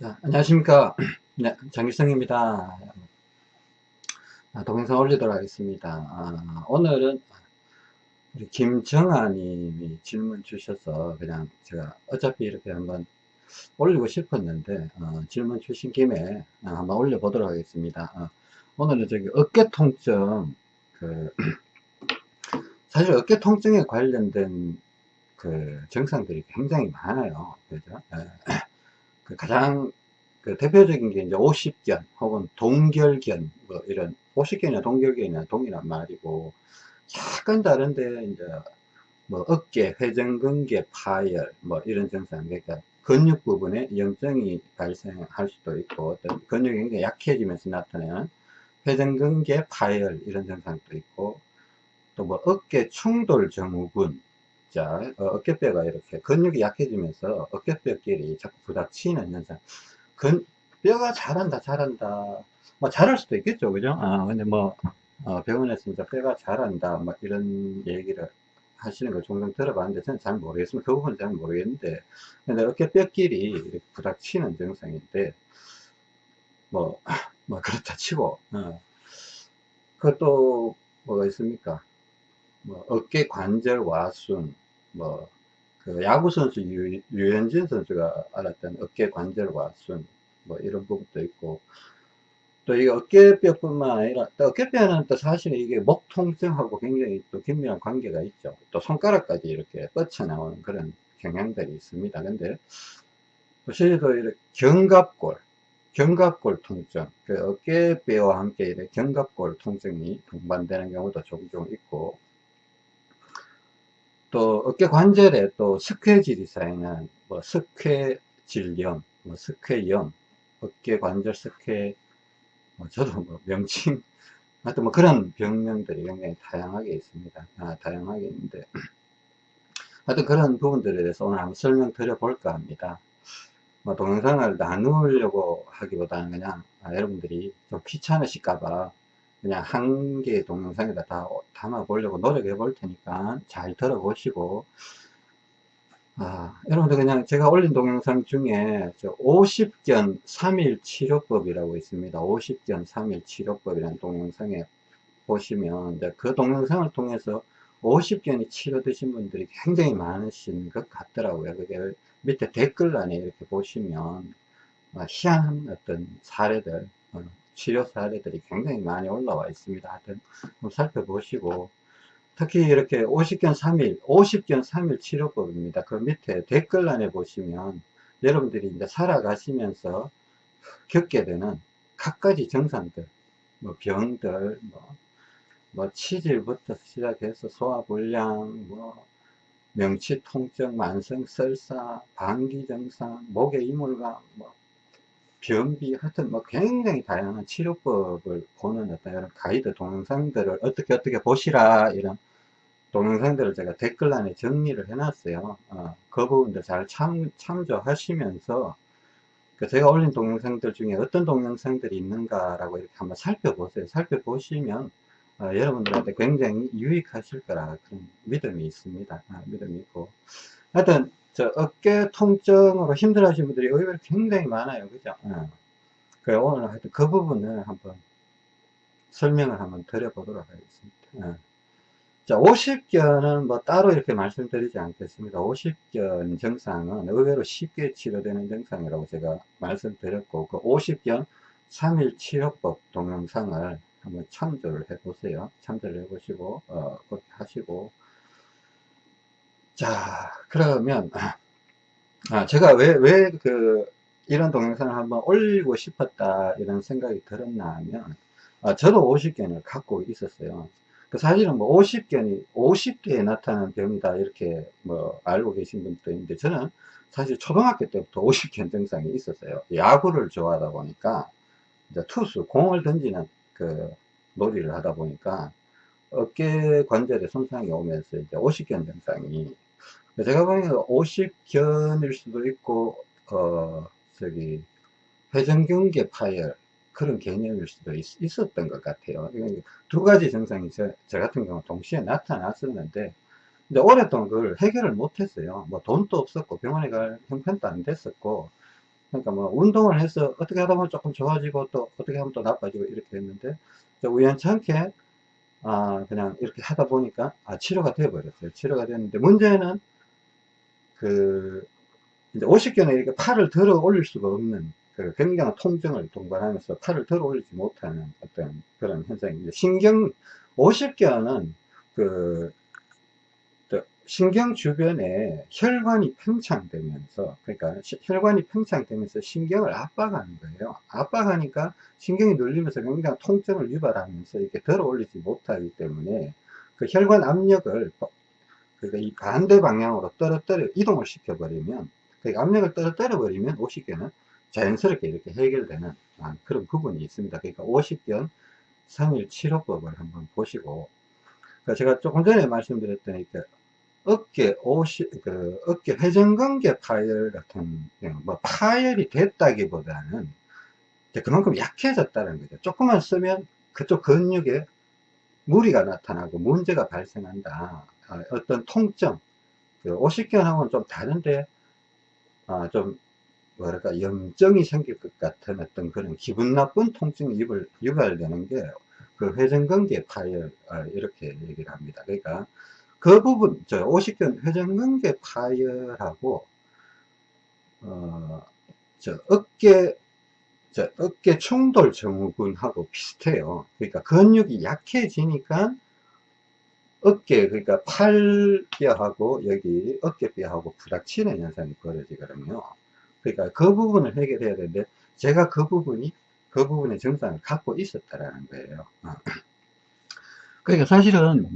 자, 안녕하십니까. 네, 장길성입니다. 아, 동영상 올리도록 하겠습니다. 아, 오늘은 우리 김정아 님이 질문 주셔서 그냥 제가 어차피 이렇게 한번 올리고 싶었는데 어, 질문 주신 김에 한번 올려보도록 하겠습니다. 어, 오늘은 저기 어깨 통증 그 사실 어깨 통증에 관련된 그 증상들이 굉장히 많아요. 그죠? 예. 그 가장 그 대표적인 게 이제 50견 혹은 동결견 뭐 이런 50견이나 동결견이나 동일한 말이고 약간 다른데 이제 뭐 어깨, 회전근개 파열 뭐 이런 증상 그러니까 근육 부분에 염증이 발생할 수도 있고 어떤 근육이 굉장히 약해지면서 나타나는 회전근개 파열 이런 증상도 있고 또 뭐 어깨 충돌 증후군 자 어, 어깨뼈가 이렇게 근육이 약해지면서 어깨뼈끼리 자꾸 부닥치는 현상 근, 뼈가 자란다, 자란다. 뭐, 자랄 수도 있겠죠, 그죠? 아, 근데 뭐, 어, 병원에서 이제 뼈가 자란다, 뭐, 이런 얘기를 하시는 걸 종종 들어봤는데, 저는 잘 모르겠습니다. 그 부분은 잘 모르겠는데, 근데 어깨뼈끼리 부닥치는 증상인데, 뭐, 뭐, 그렇다 치고, 어. 그것도 뭐가 있습니까? 뭐, 어깨 관절 와순, 뭐, 그 야구선수 유, 유현진 선수가 알았던 어깨 관절 와순 뭐 이런 부분도 있고 또 이 어깨뼈뿐만 아니라 또 어깨뼈는 또 사실은 이게 목 통증하고 굉장히 또 긴밀한 관계가 있죠. 또 손가락까지 이렇게 뻗쳐나오는 그런 경향들이 있습니다. 근데 실제로 이렇게 견갑골 견갑골 통증 그 어깨뼈와 함께 이렇게 견갑골 통증이 동반되는 경우도 종종 있고 또 어깨 관절에 또 석회질이 쌓이는 뭐 석회질염, 뭐 석회염, 어깨 관절 석회, 뭐 저도 뭐 명칭, 하여튼 뭐 그런 병명들이 굉장히 다양하게 있습니다. 아, 다양하게 있는데. 하여튼 그런 부분들에 대해서 오늘 한번 설명드려 볼까 합니다. 뭐 동영상을 나누려고 하기보다는 그냥 아, 여러분들이 좀 귀찮으실까봐 그냥 한 개의 동영상에다 다 담아 보려고 노력해 볼 테니까 잘 들어보시고 아, 여러분들 그냥 제가 올린 동영상 중에 50견 3일 치료법이라고 있습니다. 50견 3일 치료법이라는 동영상에 보시면 그 동영상을 통해서 50견이 치료되신 분들이 굉장히 많으신 것 같더라고요. 그게 밑에 댓글란에 이렇게 보시면 아, 희한한 어떤 사례들 어, 치료 사례들이 굉장히 많이 올라와 있습니다. 하여튼 한번 살펴보시고 특히 이렇게 50견 3일, 50견 3일 치료법입니다. 그 밑에 댓글란에 보시면 여러분들이 이제 살아가시면서 겪게 되는 각가지 증상들, 뭐 병들, 뭐, 뭐 치질부터 시작해서 소화불량, 뭐 명치 통증, 만성 설사, 방기 증상, 목의 이물감, 뭐 변비 하여튼 뭐 굉장히 다양한 치료법을 보는 어떤 이런 가이드 동영상들을 어떻게 어떻게 보시라 이런 동영상들을 제가 댓글란에 정리를 해 놨어요. 어, 그 부분들 잘 참, 참조하시면서 그 제가 올린 동영상들 중에 어떤 동영상들이 있는가 라고 이렇게 한번 살펴보세요. 살펴보시면 어, 여러분들한테 굉장히 유익하실 거라 그런 믿음이 있습니다. 아, 믿음이 있고. 하여튼 저 어깨 통증으로 힘들어 하시는 분들이 의외로 굉장히 많아요. 그죠? 어. 그래, 오늘 하여튼 그 부분을 한번 설명을 한번 드려보도록 하겠습니다. 어. 자, 50견은 뭐 따로 이렇게 말씀드리지 않겠습니다. 50견 증상은 의외로 쉽게 치료되는 증상이라고 제가 말씀드렸고, 그 50견 3일 치료법 동영상을 한번 참조를 해 보세요. 참조를 해 보시고, 어, 그렇게 하시고, 자, 그러면, 아, 제가 왜, 왜 그, 이런 동영상을 한번 올리고 싶었다, 이런 생각이 들었나 하면, 아, 저도 50견을 갖고 있었어요. 그 사실은 뭐 50견이 50개에 나타나는 병이다, 이렇게 뭐 알고 계신 분도 있는데, 저는 사실 초등학교 때부터 50견 증상이 있었어요. 야구를 좋아하다 보니까, 이제 투수, 공을 던지는 그 놀이를 하다 보니까, 어깨 관절에 손상이 오면서 이제 50견 증상이. 제가 보니까 50견일 수도 있고 어 저기 회전경계 파열 그런 개념일 수도 있, 었던것 같아요. 두 가지 증상이 저, 저 같은 경우 동시에 나타났었는데 근데 오랫동안 그걸 해결을 못했어요. 뭐 돈도 없었고 병원에 갈 형편도 안 됐었고 그러니까 뭐 운동을 해서 어떻게 하다 보면 조금 좋아지고 또 어떻게 하면 또 나빠지고 이렇게 됐는데 우연찮게 아 그냥 이렇게 하다 보니까 아 치료가 되어 버렸어요. 치료가 됐는데 문제는 그 이제 50견에 이렇게 팔을 들어 올릴 수가 없는 그 굉장한 통증을 동반하면서 팔을 들어 올리지 못하는 어떤 그런 현상입니다. 신경 50견은 그 신경 주변에 혈관이 팽창되면서 그러니까 시, 혈관이 팽창되면서 신경을 압박하는 거예요. 압박하니까 신경이 눌리면서 굉장히 통증을 유발하면서 이렇게 들어 올리지 못하기 때문에 그 혈관 압력을 그러니까 이 반대 방향으로 떨어뜨려 이동을 시켜 버리면 그 압력을 떨어뜨려 버리면 오십견은 자연스럽게 이렇게 해결되는 아, 그런 부분이 있습니다. 그러니까 오십견 3일 치료법을 한번 보시고 그러니까 제가 조금 전에 말씀드렸더니 그 어깨, 옷이, 그, 어깨 회전근개 파열 같은, 뭐, 파열이 됐다기보다는, 그만큼 약해졌다는 거죠. 조금만 쓰면 그쪽 근육에 무리가 나타나고 문제가 발생한다. 아, 어떤 통증, 그 오십견하고는 좀 다른데, 아, 좀, 뭐랄까, 염증이 생길 것 같은 어떤 그런 기분 나쁜 통증이 유발, 유발되는 게, 그 회전근개 파열, 아, 이렇게 얘기를 합니다. 그러니까, 그 부분, 저 오십견 회전근개 파열하고, 어, 저 어깨, 저 어깨 충돌 증후군하고 비슷해요. 그러니까 근육이 약해지니까 어깨, 그러니까 팔뼈하고 여기 어깨뼈하고 부닥치는 현상이 벌어지거든요. 그러니까 그 부분을 해결해야 되는데, 제가 그 부분이, 그 부분의 증상을 갖고 있었다라는 거예요. 그러니까 사실은,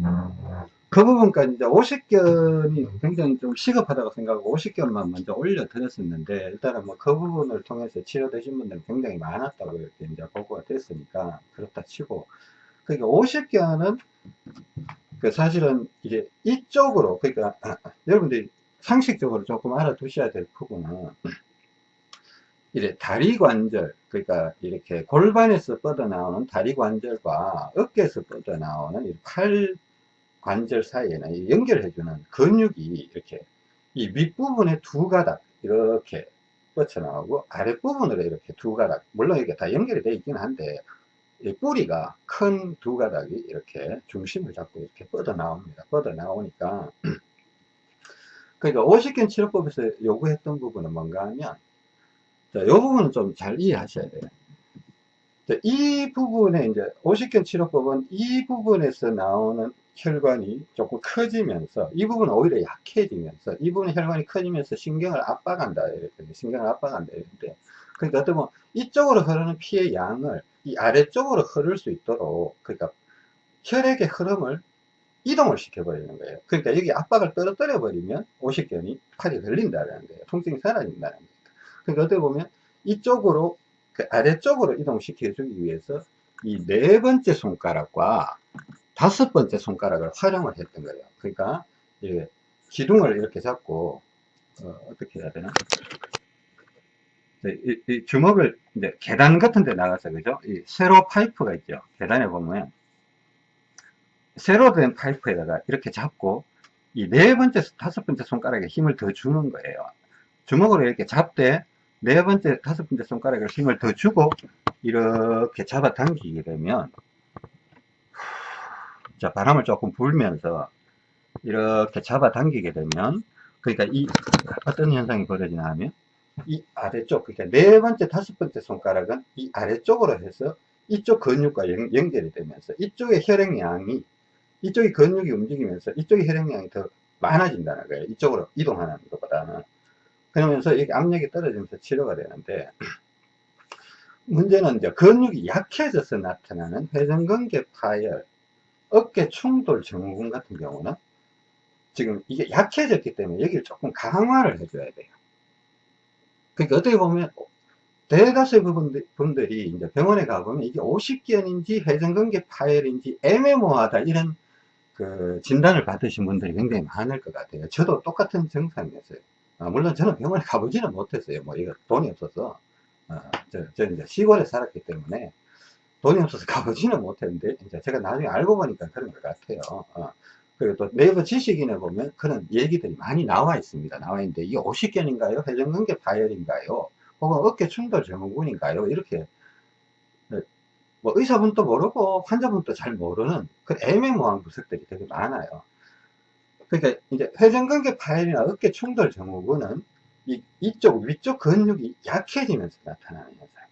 그 부분까지 이제 50견이 굉장히 좀 시급하다고 생각하고 50견만 먼저 올려드렸었는데 일단은 뭐 그 부분을 통해서 치료되신 분들은 굉장히 많았다고 이렇게 이제 보고가 됐으니까 그렇다 치고 그러니까 50견은 그 사실은 이제 이쪽으로 그러니까 여러분들이 상식적으로 조금 알아두셔야 될 부분은 이제 다리 관절 그러니까 이렇게 골반에서 뻗어나오는 다리 관절과 어깨에서 뻗어나오는 팔 관절 사이에는 연결해주는 근육이 이렇게 이 윗부분에 두 가닥 이렇게 뻗쳐나오고 아랫부분으로 이렇게 두 가닥 물론 이게 다 연결이 되어 있긴 한데 이 뿌리가 큰 두 가닥이 이렇게 중심을 잡고 이렇게 뻗어 나옵니다. 뻗어 나오니까. 그러니까 50견 치료법에서 요구했던 부분은 뭔가 하면 자, 이 부분은 좀 잘 이해하셔야 돼요 이 부분에 이제 50견 치료법은 이 부분에서 나오는 혈관이 조금 커지면서 이 부분은 오히려 약해지면서 이 부분의 혈관이 커지면서 신경을 압박한다 이렇게 신경을 압박한다 이렇게. 그러니까 어떻게 보면 이쪽으로 흐르는 피의 양을 이 아래쪽으로 흐를 수 있도록 그러니까 혈액의 흐름을 이동을 시켜 버리는 거예요. 그러니까 여기 압박을 떨어뜨려 버리면 오십견이 팔이 걸린다는 거예요. 통증이 사라진다는 거예요 그러니까 어떻게 보면 이쪽으로 그 아래쪽으로 이동시켜 주기 위해서 이 네 번째 손가락과 다섯 번째 손가락을 활용을 했던 거예요. 그러니까 예, 기둥을 이렇게 잡고 어, 떻게 해야 되나? 이, 이, 주먹을 이제 계단 같은 데 나가서 그죠? 이 세로 파이프가 있죠. 계단에 보면 세로 된 파이프에다가 이렇게 잡고 이 네 번째, 다섯 번째 손가락에 힘을 더 주는 거예요. 주먹으로 이렇게 잡되 네 번째, 다섯 번째 손가락에 힘을 더 주고 이렇게 잡아 당기게 되면 자, 바람을 조금 불면서 이렇게 잡아 당기게 되면 그러니까 이 어떤 현상이 벌어지냐 하면 이 아래쪽 그러니까 네 번째 다섯 번째 손가락은 이 아래쪽으로 해서 이쪽 근육과 연, 연결이 되면서 이쪽의 혈액량이 이쪽이 근육이 움직이면서 이쪽의 혈액량이 더 많아진다는 거예요. 이쪽으로 이동하는 것보다는 그러면서 이게 압력이 떨어지면서 치료가 되는데 문제는 이제 근육이 약해져서 나타나는 회전근개 파열 어깨 충돌 증후군 같은 경우는 지금 이게 약해졌기 때문에 여기를 조금 강화를 해줘야 돼요. 그러니까 어떻게 보면 대다수의 분들이 이제 병원에 가보면 이게 50견인지 회전근개 파열인지 애매모호하다 이런 그 진단을 받으신 분들이 굉장히 많을 것 같아요. 저도 똑같은 증상이었어요. 아, 물론 저는 병원에 가보지는 못했어요. 뭐 이거 돈이 없어서 아, 저, 저 이제 시골에 살았기 때문에 돈이 없어서 가보지는 못했는데 이제 제가 나중에 알고 보니까 그런 것 같아요 어. 그리고 또 네이버 지식인에 보면 그런 얘기들이 많이 나와 있습니다 나와 있는데 이게 50견인가요 회전근개 파열인가요 혹은 어깨 충돌 증후군인가요? 이렇게 뭐 의사분도 모르고 환자분도 잘 모르는 그 애매모호한 부석들이 되게 많아요. 그러니까 이제 회전근개 파열이나 어깨 충돌 증후군은 이, 이쪽 위쪽 근육이 약해지면서 나타나는 현상.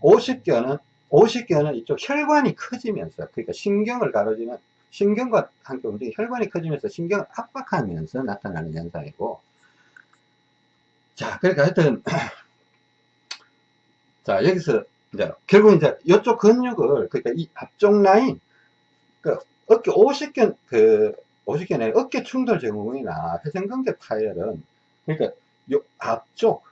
50견은 50견은 이쪽 혈관이 커지면서 그러니까 신경을 가로지는 신경과 함께 움직이 혈관이 커지면서 신경을 압박하면서 나타나는 현상이고 자 그러니까 하여튼 자 여기서 이제 결국 이제 이쪽 근육을 그러니까 이 앞쪽 라인 그 어깨 50견 그 50견의 어깨 충돌 증후군이나 회전근개 파열은 그러니까 요 앞쪽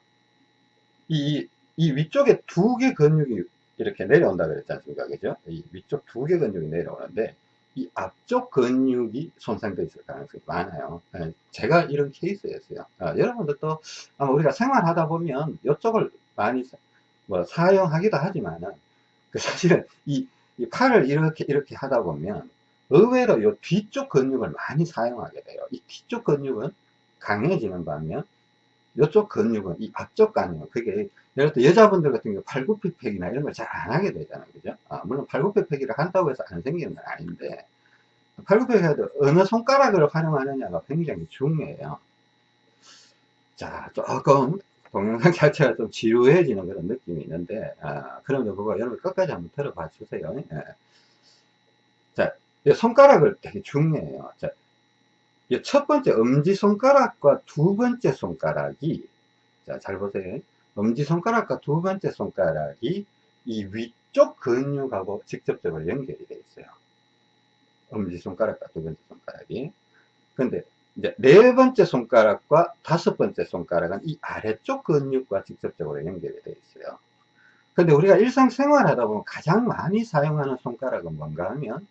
이, 이 위쪽에 두 개 근육이 이렇게 내려온다 그랬지 않습니까? 그죠? 이 위쪽 두 개 근육이 내려오는데 이 앞쪽 근육이 손상되어 있을 가능성이 많아요. 예, 제가 이런 케이스였어요. 아, 여러분들도 아마 우리가 생활하다 보면 이쪽을 많이 뭐 사용하기도 하지만은 그 사실은 이, 이 팔을 이렇게 이렇게 하다 보면 의외로 이 뒤쪽 근육을 많이 사용하게 돼요. 이 뒤쪽 근육은 강해지는 반면 이쪽 근육은 이 앞쪽 근육은 그게 예를 들어 여자분들 같은 경우 팔굽혀펴기나 이런 걸 잘 안 하게 되잖아요. 그죠? 아, 물론 팔굽혀펴기를 한다고 해서 안 생기는 건 아닌데 팔굽혀펴기도 어느 손가락을 활용하느냐가 굉장히 중요해요. 자 조금 동영상 자체가 좀 지루해지는 그런 느낌이 있는데 아, 그럼요 그거 여러분 끝까지 한번 들어봐 주세요. 예. 자 손가락을 되게 중요해요. 자, 첫 번째 엄지손가락과 두 번째 손가락이 자 잘 보세요. 엄지손가락과 두 번째 손가락이 이 위쪽 근육하고 직접적으로 연결이 되어 있어요. 엄지손가락과 두 번째 손가락이. 근데 이제 네 번째 손가락과 다섯 번째 손가락은 이 아래쪽 근육과 직접적으로 연결이 되어 있어요. 근데 우리가 일상생활 하다 보면 가장 많이 사용하는 손가락은 뭔가 하면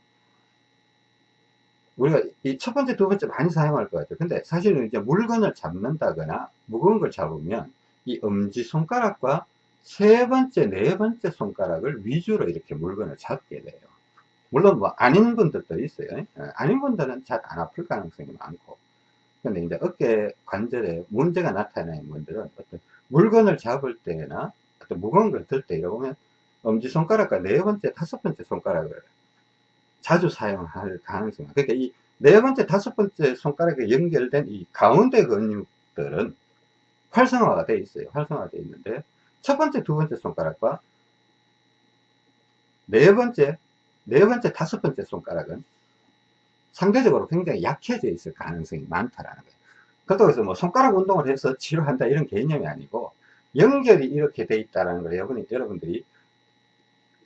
우리가 이 첫 번째, 두 번째 많이 사용할 것 같아요. 근데 사실은 이제 물건을 잡는다거나 무거운 걸 잡으면 이 엄지 손가락과 세 번째, 네 번째 손가락을 위주로 이렇게 물건을 잡게 돼요. 물론 뭐 아닌 분들도 있어요. 예, 아닌 분들은 잘 안 아플 가능성이 많고. 근데 이제 어깨 관절에 문제가 나타나는 분들은 어떤 물건을 잡을 때나 어떤 무거운 걸 들 때 이러면 엄지손가락과 네 번째, 다섯 번째 손가락을 자주 사용할 가능성이 그러니까 이 네 번째, 다섯 번째 손가락에 연결된 이 가운데 근육들은 활성화가 되어 있어요. 활성화가 되어 있는데 첫 번째, 두 번째 손가락과 네 번째, 네 번째, 다섯 번째 손가락은 상대적으로 굉장히 약해져 있을 가능성이 많다라는 거예요. 그렇다고 해서 뭐 손가락 운동을 해서 치료한다 이런 개념이 아니고 연결이 이렇게 돼 있다는 걸 여러분이, 여러분들이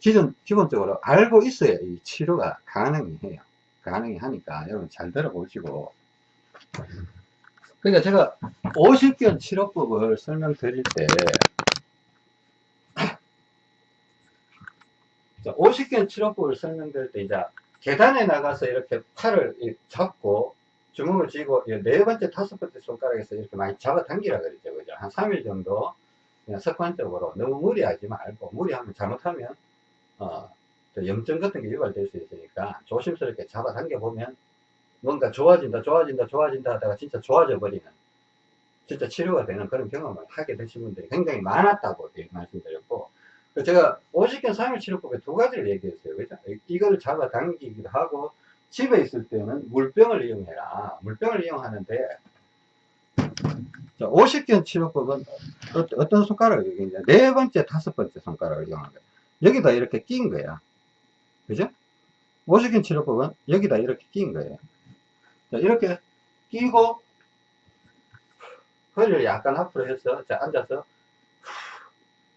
기존, 기본적으로 알고 있어야 이 치료가 가능해요. 가능히 하니까 여러분 잘 들어보시고 그러니까 제가 50견 치료법을 설명드릴 때 50견 치료법을 설명드릴 때 이제 계단에 나가서 이렇게 팔을 잡고 주먹을 쥐고 네 번째, 다섯 번째 손가락에서 이렇게 많이 잡아당기라 그러죠. 그죠? 한 3일 정도 그냥 습관적으로 너무 무리하지 말고 무리하면 잘못하면 어, 염증 같은 게 유발될 수 있으니까 조심스럽게 잡아당겨 보면 뭔가 좋아진다, 좋아진다, 좋아진다 하다가 진짜 좋아져 버리는 진짜 치료가 되는 그런 경험을 하게 되신 분들이 굉장히 많았다고 말씀드렸고 제가 50견 3일 치료법에 두 가지를 얘기했어요. 그죠? 이걸 잡아 당기기도 하고, 집에 있을 때는 물병을 이용해라. 물병을 이용하는데, 50견 치료법은 어떤 손가락을 이용했냐. 네 번째, 다섯 번째 손가락을 거예요. 여기다 이렇게 낀 거야. 그죠? 50견 치료법은 여기다 이렇게 낀 거예요. 자, 이렇게 끼고, 허리를 약간 앞으로 해서, 자, 앉아서,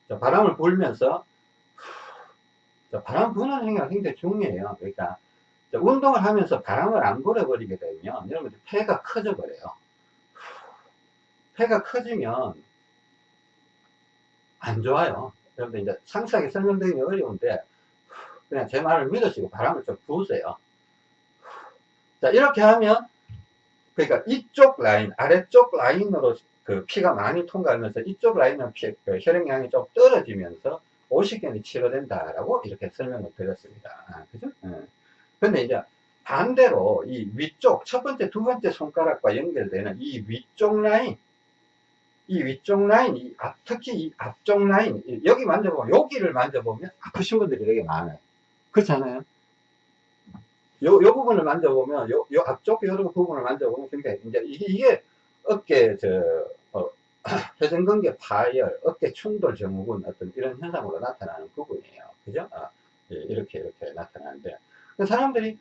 자, 바람을 불면서 자, 바람 부는 행위가 굉장히 중요해요. 그러니까 운동을 하면서 바람을 안 불어버리게 되면 여러분들 폐가 커져 버려요. 폐가 커지면 안 좋아요. 여러분들 이제 상세하게 설명드리기 어려운데 그냥 제 말을 믿으시고 바람을 좀 부으세요. 자 이렇게 하면 그러니까 이쪽 라인 아래쪽 라인으로 그 피가 많이 통과하면서 이쪽 라인은 피, 그 혈액량이 좀 떨어지면서 50견이 치료된다라고 이렇게 설명을 드렸습니다. 아, 그죠? 네. 근데 이제 반대로 이 위쪽 첫 번째, 두 번째 손가락과 연결되는 이 위쪽 라인 이 위쪽 라인, 이 앞, 특히 이 앞쪽 라인, 여기 만져보면, 여기를 만져보면 아프신 분들이 되게 많아요. 그렇잖아요? 요, 요 부분을 만져보면, 요, 요 앞쪽 요 부분을 만져보면, 굉장히, 이제 이게, 이게 어깨, 저, 어, 회전근개 파열, 어깨 충돌 증후군 어떤 이런 현상으로 나타나는 부분이에요. 그죠? 아, 예, 이렇게, 이렇게 나타나는데. 사람들이,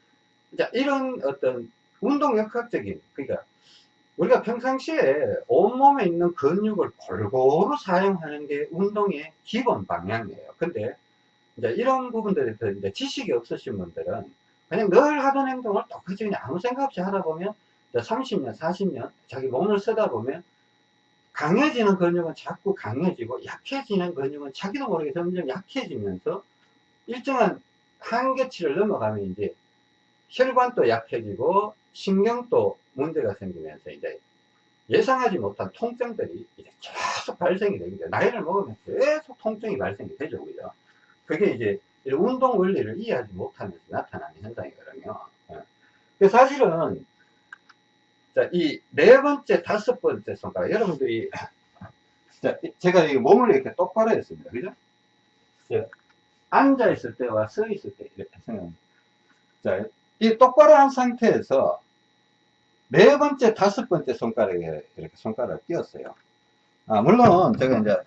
자, 이런 어떤 운동 역학적인, 그러니까, 우리가 평상시에 온몸에 있는 근육을 골고루 사용하는 게 운동의 기본 방향이에요. 근데, 이제 이런 부분들에 대해서 이제 지식이 없으신 분들은 그냥 늘 하던 행동을 똑같이 그냥 아무 생각 없이 하다 보면 30년, 40년 자기 몸을 쓰다 보면 강해지는 근육은 자꾸 강해지고 약해지는 근육은 자기도 모르게 점점 약해지면서 일정한 한계치를 넘어가면 이제 혈관도 약해지고 신경도 문제가 생기면서 이제 예상하지 못한 통증들이 이제 계속 발생이 됩니다. 나이를 먹으면 계속 통증이 발생이 되죠. 그죠? 그게 이제 운동 원리를 이해하지 못하면서 나타나는 현상이거든요. 예. 사실은 이네 번째, 다섯 번째 손가락 여러분들이 자, 제가 이 몸을 이렇게 똑바로 했습니다. 그죠? 앉아 있을 때와 서 있을 때 이렇게 생각합니다. 자, 이 똑바로 한 상태에서 네 번째, 다섯 번째 손가락에 이렇게 손가락을 끼웠어요. 아, 물론 제가 이제,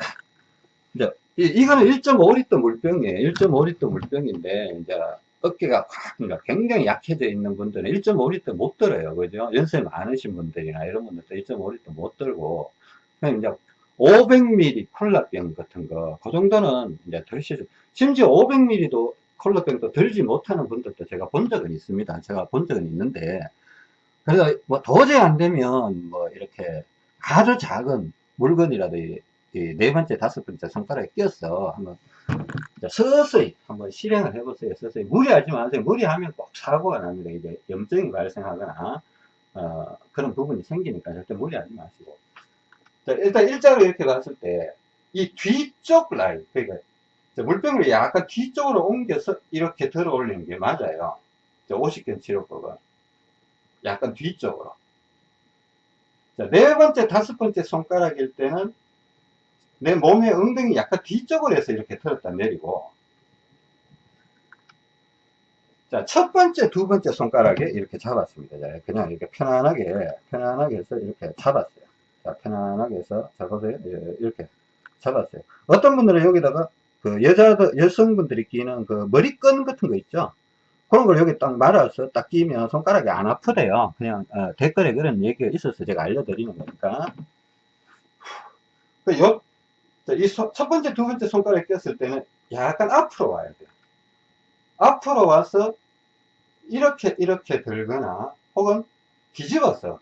이제 이, 거는 1.5리터 물병이에요. 1.5리터 물병인데, 이제 어깨가 확, 굉장히 약해져 있는 분들은 1.5리터 못 들어요. 그죠? 연세 많으신 분들이나 이런 분들도 1.5리터 못 들고, 그냥 이제 500ml 콜라병 같은 거, 그 정도는 이제 덜시죠. 심지어 500ml도 콜라병도 들지 못하는 분들도 제가 본 적은 있습니다. 제가 본 적은 있는데, 그래서 뭐 도저히 안 되면 뭐 이렇게 아주 작은 물건이라도 이네 번째, 다섯 번째 손가락에 껴서 한번 서서히 한번 실행을 해보세요. 서서히 무리하지 마세요. 무리하면 꼭 사고가 납니다. 이제 염증이 발생하거나 어, 그런 부분이 생기니까 절대 무리하지 마시고. 자, 일단 일자로 이렇게 봤을 때 이 뒤쪽 라인, 그러니까 물병을 약간 뒤쪽으로 옮겨서 이렇게 들어 올리는 게 맞아요. 50견 치료법은. 약간 뒤쪽으로. 자, 네 번째, 다섯 번째 손가락일 때는 내 몸의 엉덩이 약간 뒤쪽으로 해서 이렇게 들었다 내리고 자, 첫 번째, 두 번째 손가락에 이렇게 잡았습니다. 자, 그냥 이렇게 편안하게, 편안하게 해서 이렇게 잡았어요. 자, 편안하게 해서, 자, 보세요. 예, 이렇게 잡았어요. 어떤 분들은 여기다가 그 여자들, 여성분들이 끼는 그 머리끈 같은 거 있죠? 그런 걸 여기 딱 말아서 딱 끼면 손가락이 안 아프대요. 그냥 어, 댓글에 그런 얘기가 있어서 제가 알려드리는 거니까. 그 요, 이첫 번째, 두 번째 손가락에 꼈을 때는 약간 앞으로 와야 돼요. 앞으로 와서 이렇게 이렇게 들거나 혹은 뒤집어서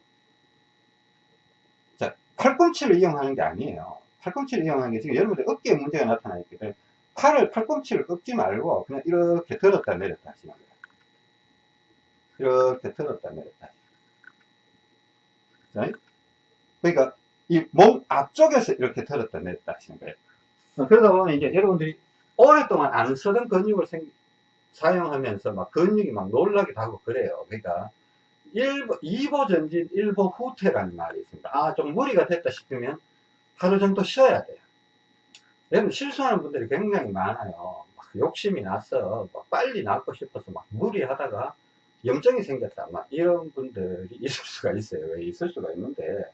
자 팔꿈치를 이용하는 게 아니에요. 팔꿈치를 이용하는 게 지금 여러분들 어깨에 문제가 나타나 있기 때문에 팔을 팔꿈치를 꺾지 말고 그냥 이렇게 들었다 내렸다 하시는 거예요. 이렇게 들었다 내렸다. 자, 그러니까 이 몸 앞쪽에서 이렇게 들었다 내렸다 하시는 거예요. 어, 그러다 보면 이제 여러분들이 오랫동안 안 쓰던 근육을 생, 사용하면서 막 근육이 막 놀라기도 하고 그래요. 그러니까 1보, 2보 전진, 1보 후퇴라는 말이 있습니다. 아, 좀 무리가 됐다 싶으면 하루 정도 쉬어야 돼요. 여러분 실수하는 분들이 굉장히 많아요. 욕심이 나서 빨리 낫고 싶어서 막 무리하다가 염증이 생겼다. 막 이런 분들이 있을 수가 있어요. 왜 있을 수가 있는데.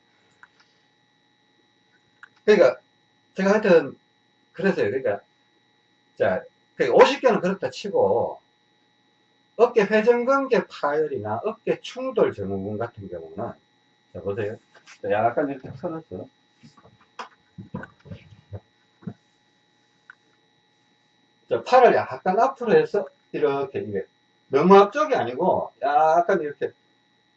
그러니까 제가 하여튼 그래서요. 그러니까 자, 50개는 그러니까 그렇다 치고 어깨 회전근개 파열이나 어깨 충돌 증후군 같은 경우는 자 보세요. 약간 이렇게 털었어. 자, 팔을 약간 앞으로 해서 이렇게 너무 앞쪽이 아니고 약간 이렇게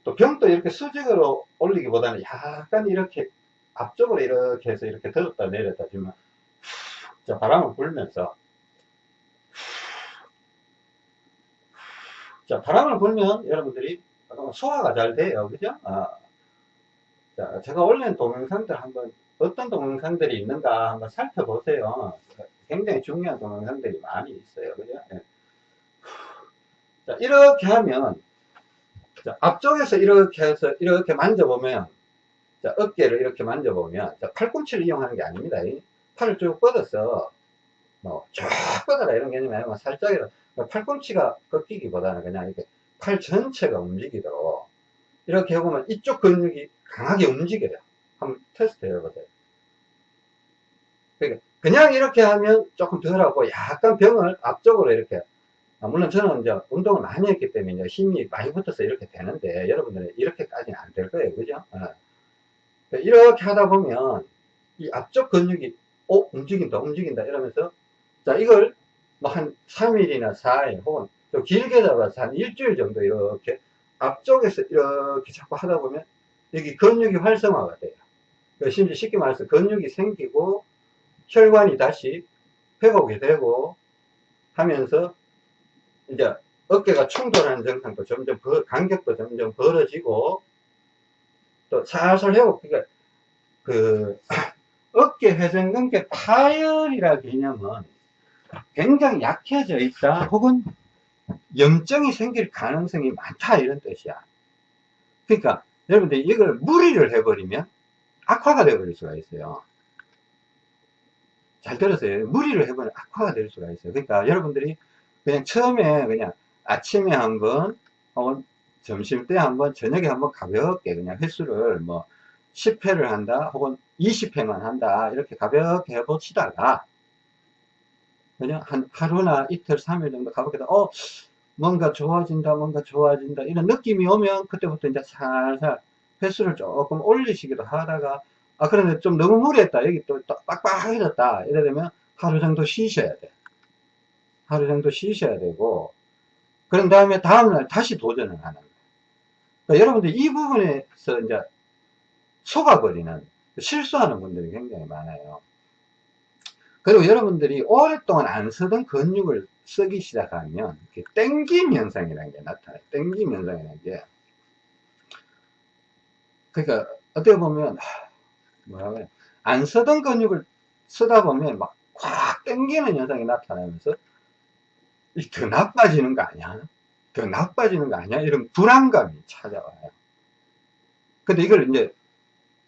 또 병도 이렇게 수직으로 올리기보다는 약간 이렇게 앞쪽으로 이렇게 해서 이렇게 들었다 내렸다 지만 자 바람을 불면서 자 바람을 불면 여러분들이 소화가 잘 돼요 그죠 아. 자 제가 올린 동영상들 한번 어떤 동영상들이 있는가 한번 살펴보세요 굉장히 중요한 동영상들이 많이 있어요 그죠 네. 자, 이렇게 하면 자, 앞쪽에서 이렇게 해서 이렇게 만져보면 자, 어깨를 이렇게 만져보면, 자, 팔꿈치를 이용하는 게 아닙니다. 이 팔을 쭉 뻗어서, 뭐, 쫙 뻗어라 이런 개념이 아니고, 살짝이라도, 팔꿈치가 꺾이기보다는 그냥 이렇게 팔 전체가 움직이도록, 이렇게 해보면 이쪽 근육이 강하게 움직여요. 한번 테스트 해보세요. 그러니까 그냥 이렇게 하면 조금 덜하고 약간 병을 앞쪽으로 이렇게 아, 물론 저는 이제 운동을 많이 했기 때문에 이제 힘이 많이 붙어서 이렇게 되는데 여러분들은 이렇게까지는 안 될 거예요. 그죠? 어. 이렇게 하다 보면 이 앞쪽 근육이 어 움직인다 움직인다 이러면서 자 이걸 뭐 한 3일이나 4일 혹은 좀 길게 잡아서 한 일주일 정도 이렇게 앞쪽에서 이렇게 자꾸 하다 보면 여기 근육이 활성화가 돼요. 심지어 쉽게 말해서 근육이 생기고 혈관이 다시 회복이 되고 하면서 이제 어깨가 충돌하는 증상도 점점 벌, 간격도 점점 벌어지고 또 살살 회복 그러니까 그 어깨 회전 근개 파열이라 개념은 굉장히 약해져 있다. 혹은 염증이 생길 가능성이 많다. 이런 뜻이야. 그러니까 여러분들 이걸 무리를 해버리면 악화가 되어버릴 수가 있어요. 잘 들으세요. 무리를 해버리면 악화가 될 수가 있어요. 그러니까 여러분들이 그냥 처음에 그냥 아침에 한번 혹은 점심 때 한번 저녁에 한번 가볍게 그냥 횟수를 뭐 10회를 한다 혹은 20회만 한다 이렇게 가볍게 해보시다가 그냥 한 하루나 이틀 3일 정도 가볍게 어 뭔가 좋아진다 뭔가 좋아진다 이런 느낌이 오면 그때부터 이제 살살 횟수를 조금 올리시기도 하다가 아 그런데 좀 너무 무리했다. 여기 또, 또 빡빡해졌다. 이래 되면 하루 정도 쉬셔야 돼 하루 정도 쉬셔야 되고 그런 다음에 다음날 다시 도전을 하는 거예요. 그러니까 여러분들 이 부분에서 이제 속아버리는 실수하는 분들이 굉장히 많아요. 그리고 여러분들이 오랫동안 안 쓰던 근육을 쓰기 시작하면 땡김 현상이라는 게 나타나요. 땡김 현상이라는 게 그러니까 어떻게 보면 뭐라고 해요? 안 쓰던 근육을 쓰다 보면 막 꽉 땡기는 현상이 나타나면서 더 나빠지는 거 아니야? 더 나빠지는 거 아니야? 이런 불안감이 찾아와요. 근데 이걸 이제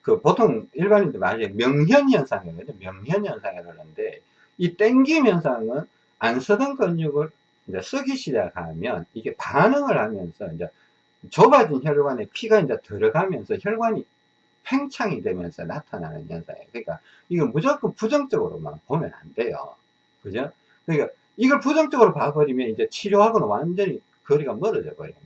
그 보통 일반인들 많이 명현현상이거든요. 명현현상이라고 하는데 이 땡김 현상은 안 쓰던 근육을 이제 쓰기 시작하면 이게 반응을 하면서 이제 좁아진 혈관에 피가 이제 들어가면서 혈관이 팽창이 되면서 나타나는 현상이에요. 그러니까 이걸 무조건 부정적으로만 보면 안 돼요. 그죠? 그러니까 이걸 부정적으로 봐버리면 이제 치료하고는 완전히 거리가 멀어져 버리는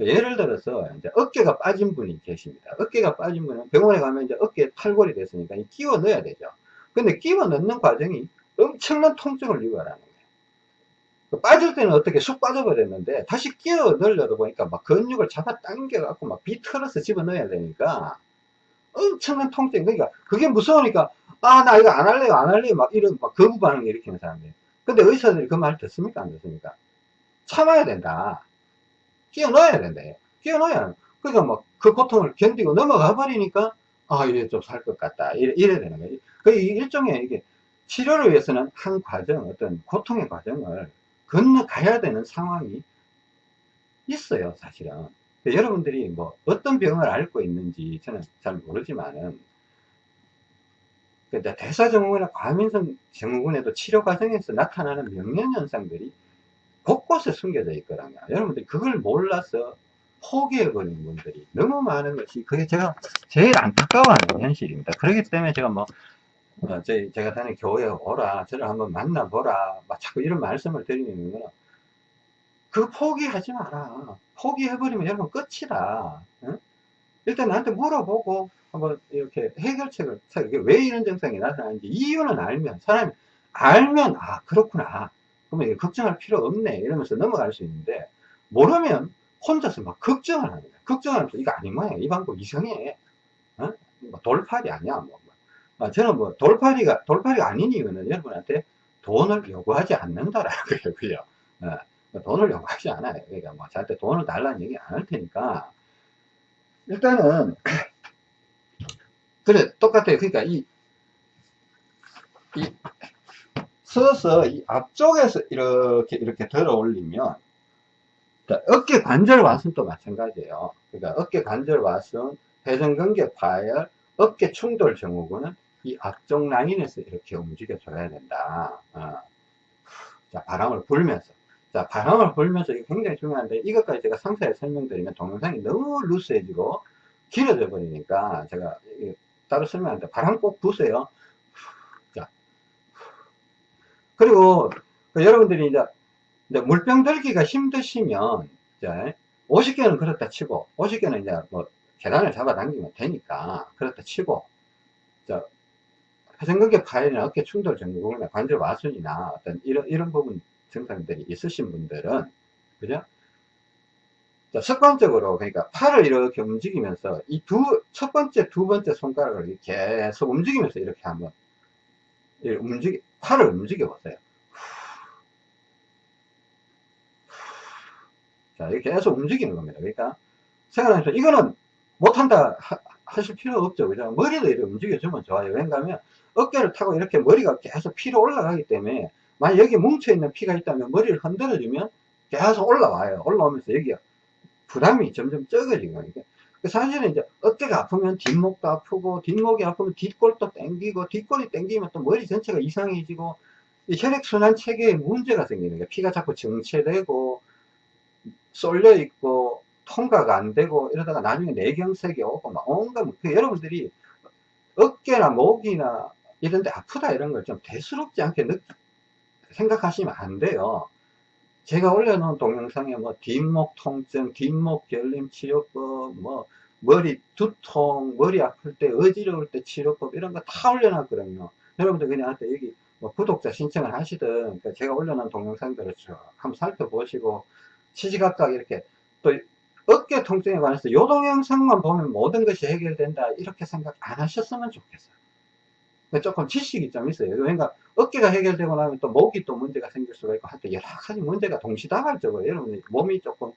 거예요. 예를 들어서 이제 어깨가 빠진 분이 계십니다. 어깨가 빠진 분은 병원에 가면 이제 어깨에 탈골이 됐으니까 끼워 넣어야 되죠. 근데 끼워 넣는 과정이 엄청난 통증을 유발하는 거예요. 그 빠질 때는 어떻게 쑥 빠져버렸는데 다시 끼워 넣으려다 보니까 막 근육을 잡아 당겨 갖고 막 비틀어서 집어 넣어야 되니까 엄청난 통증. 그러니까 그게 무서우니까 아 나 이거 안 할래요 안 할래요 막 이런 막 거부 반응을 일으키는 사람들. 근데 의사들이 그 말 듣습니까? 안 듣습니까? 참아야 된다. 끼워 넣어야 된다. 끼워 넣어야. 그러니까 막그 고통을 견디고 넘어가 버리니까, 아, 이래 좀 살 것 같다. 이래, 이래 되는 거지. 그 일종의 이게 치료를 위해서는 한 과정, 어떤 고통의 과정을 건너가야 되는 상황이 있어요, 사실은. 여러분들이 뭐 어떤 병을 앓고 있는지 저는 잘 모르지만은 대사 증후군이나 과민성 증후군에도 치료 과정에서 나타나는 명령현상들이 곳곳에 숨겨져 있거든요. 여러분들이 그걸 몰라서 포기해버린 분들이 너무 많은 것이 그게 제가 제일 안타까워하는 현실입니다. 그렇기 때문에 제가 뭐 어, 제, 제가 다니는 교회에 오라 저를 한번 만나보라 막 자꾸 이런 말씀을 드리는 거는 그 포기하지 마라 포기해버리면 여러분 끝이다 응? 일단 나한테 물어보고 한번 이렇게 해결책을 이게 왜 이런 증상이 나타나는지 이유는 알면 사람이 알면 아 그렇구나. 그러면 걱정할 필요 없네. 이러면서 넘어갈 수 있는데 모르면 혼자서 막 걱정을 하는 거야 걱정하면서 이거 모양이야. 이 방법 이상해. 어? 뭐 돌팔이 아니야 뭐. 아, 저는 뭐 돌팔이가 돌팔이가 아닌 이유는 여러분한테 돈을 요구하지 않는다라는 거예요 그죠? 어, 뭐 돈을 요구하지 않아요. 그러니까 뭐 저한테 돈을 달라는 얘기 안 할 테니까. 일단은 그래 똑같아요 그러니까 이, 이 서서 이 앞쪽에서 이렇게 이렇게 들어 올리면 어깨 관절 또 마찬가지예요 그러니까 어깨 관절 왓은 회전근개 파열, 어깨 충돌 증후군은 이 앞쪽 라인에서 이렇게 움직여 줘야 된다. 어. 자, 바람을 불면서. 자, 바람을 불면서 이게 굉장히 중요한데, 이것까지 제가 상세히 설명드리면 동영상이 너무 루스해지고 길어져 버리니까 제가 따로 설명하는데, 바람 꼭 부세요. 자. 그리고 그 여러분들이 이제, 이제 물병 들기가 힘드시면, 자, 50개는 그렇다 치고, 50개는 이제 뭐 계단을 잡아당기면 되니까, 그렇다 치고, 자, 회전근개 파열이나 어깨 충돌 증후군이나 관절 와순이나 어떤 이런, 이런 부분 증상들이 있으신 분들은, 그죠? 자, 습관적으로, 그러니까 팔을 이렇게 움직이면서 이 두, 첫 번째, 두 번째 손가락을 계속 움직이면서 이렇게 한번, 이렇게 움직이, 팔을 움직여 보세요. 자, 이렇게 계속 움직이는 겁니다. 그러니까, 생각하면서, 이거는 못한다 하, 하실 필요 없죠. 그죠? 머리도 이렇게 움직여주면 좋아요. 왜냐하면, 어깨를 타고 이렇게 머리가 계속 피로 올라가기 때문에, 만약 여기 뭉쳐있는 피가 있다면 머리를 흔들어주면 계속 올라와요. 올라오면서 여기가 부담이 점점 적어지는 거니까. 사실은 이제 어깨가 아프면 뒷목도 아프고, 뒷목이 아프면 뒷골도 땡기고, 뒷골이 땡기면 또 머리 전체가 이상해지고, 혈액순환 체계에 문제가 생기는 거예요. 피가 자꾸 정체되고, 쏠려 있고, 통과가 안 되고, 이러다가 나중에 뇌경색이 오고, 막 온갖, 그 여러분들이 어깨나 목이나 이런 데 아프다 이런 걸 좀 대수롭지 않게 느, 생각하시면 안 돼요. 제가 올려놓은 동영상에 뭐 뒷목 통증, 뒷목 결림 치료법, 뭐 머리 두통, 머리 아플 때, 어지러울 때 치료법 이런 거 다 올려놨거든요. 여러분들 그냥 한테 여기 뭐 구독자 신청을 하시든 그러니까 제가 올려놓은 동영상들을 한번 살펴보시고 시시각각 이렇게 또 어깨 통증에 관해서 요 동영상만 보면 모든 것이 해결된다 이렇게 생각 안 하셨으면 좋겠어요. 조금 지식이 좀 있어요. 그러니까 어깨가 해결되고 나면 또 목이 또 문제가 생길 수가 있고 하여튼 여러 가지 문제가 동시다발적으로 여러분 몸이 조금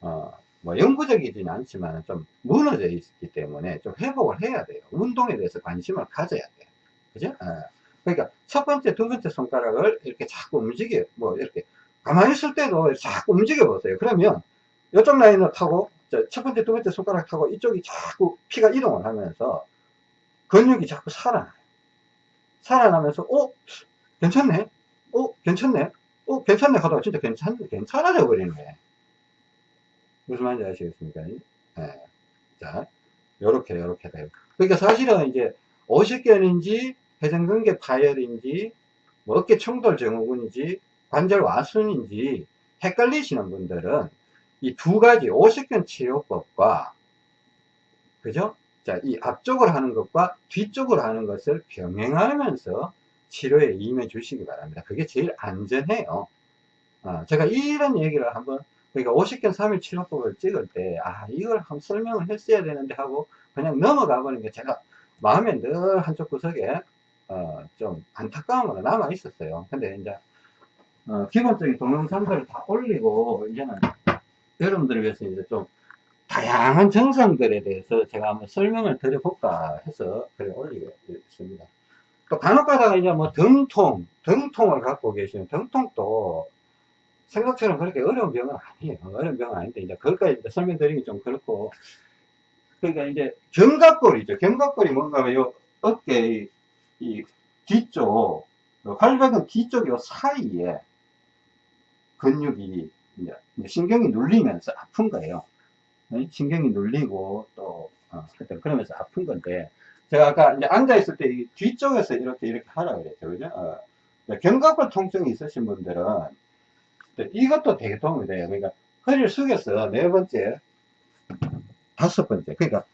어, 뭐 영구적이지는 않지만 좀 무너져 있기 때문에 좀 회복을 해야 돼요. 운동에 대해서 관심을 가져야 돼요. 그죠? 어. 그러니까 첫 번째, 두 번째 손가락을 이렇게 자꾸 움직여, 뭐 이렇게 가만히 있을 때도 자꾸 움직여 보세요. 그러면 이쪽 라인을 타고 첫 번째, 두 번째 손가락 타고 이쪽이 자꾸 피가 이동을 하면서 근육이 자꾸 살아나요. 살아나면서, 어? 괜찮네? 어? 괜찮네? 어? 괜찮네? 하다가 진짜 괜찮, 괜찮아져 거예요. 무슨 말인지 아시겠습니까? 네. 자, 요렇게, 요렇게 돼요. 그러니까 사실은 이제, 오십견인지, 회전근개 파열인지, 뭐 어깨 충돌 증후군인지, 관절 와순인지, 헷갈리시는 분들은, 이 두 가지 오십견 치료법과, 그죠? 자, 이 앞쪽으로 하는 것과 뒤쪽으로 하는 것을 병행하면서 치료에 임해 주시기 바랍니다. 그게 제일 안전해요. 어, 제가 이런 얘기를 한번, 그러니까 50견 3일 치료법을 찍을 때, 아, 이걸 한번 설명을 했어야 되는데 하고, 그냥 넘어가 버린 게 제가 마음에 늘 한쪽 구석에, 어, 좀 안타까운 거가 남아 있었어요. 근데 이제, 어, 기본적인 동영상들을 다 올리고, 이제는 여러분들을 위해서 이제 좀 다양한 증상들에 대해서 제가 한번 설명을 드려볼까 해서 그래 올리겠습니다. 또 간혹 가다가 이제 뭐 등통, 등통을 갖고 계시는 등통도 생각처럼 그렇게 어려운 병은 아니에요. 어려운 병은 아닌데 이제 그것까지 이제 설명드리기 좀 그렇고 그러니까 이제 견갑골이죠. 견갑골이 뭔가 요 어깨 이 뒤쪽 활백은 뒤쪽 요 사이에 근육이 신경이 눌리면서 아픈 거예요. 신경이 눌리고 또 어, 그러면서 아픈 건데 제가 아까 이제 앉아 있을 때 뒤쪽에서 이렇게 이렇게 하라 그랬죠. 그죠? 어. 견갑골 통증이 있으신 분들은 이것도 되게 도움이 돼요. 그러니까 허리를 숙여서 네 번째 다섯 번째 그러니까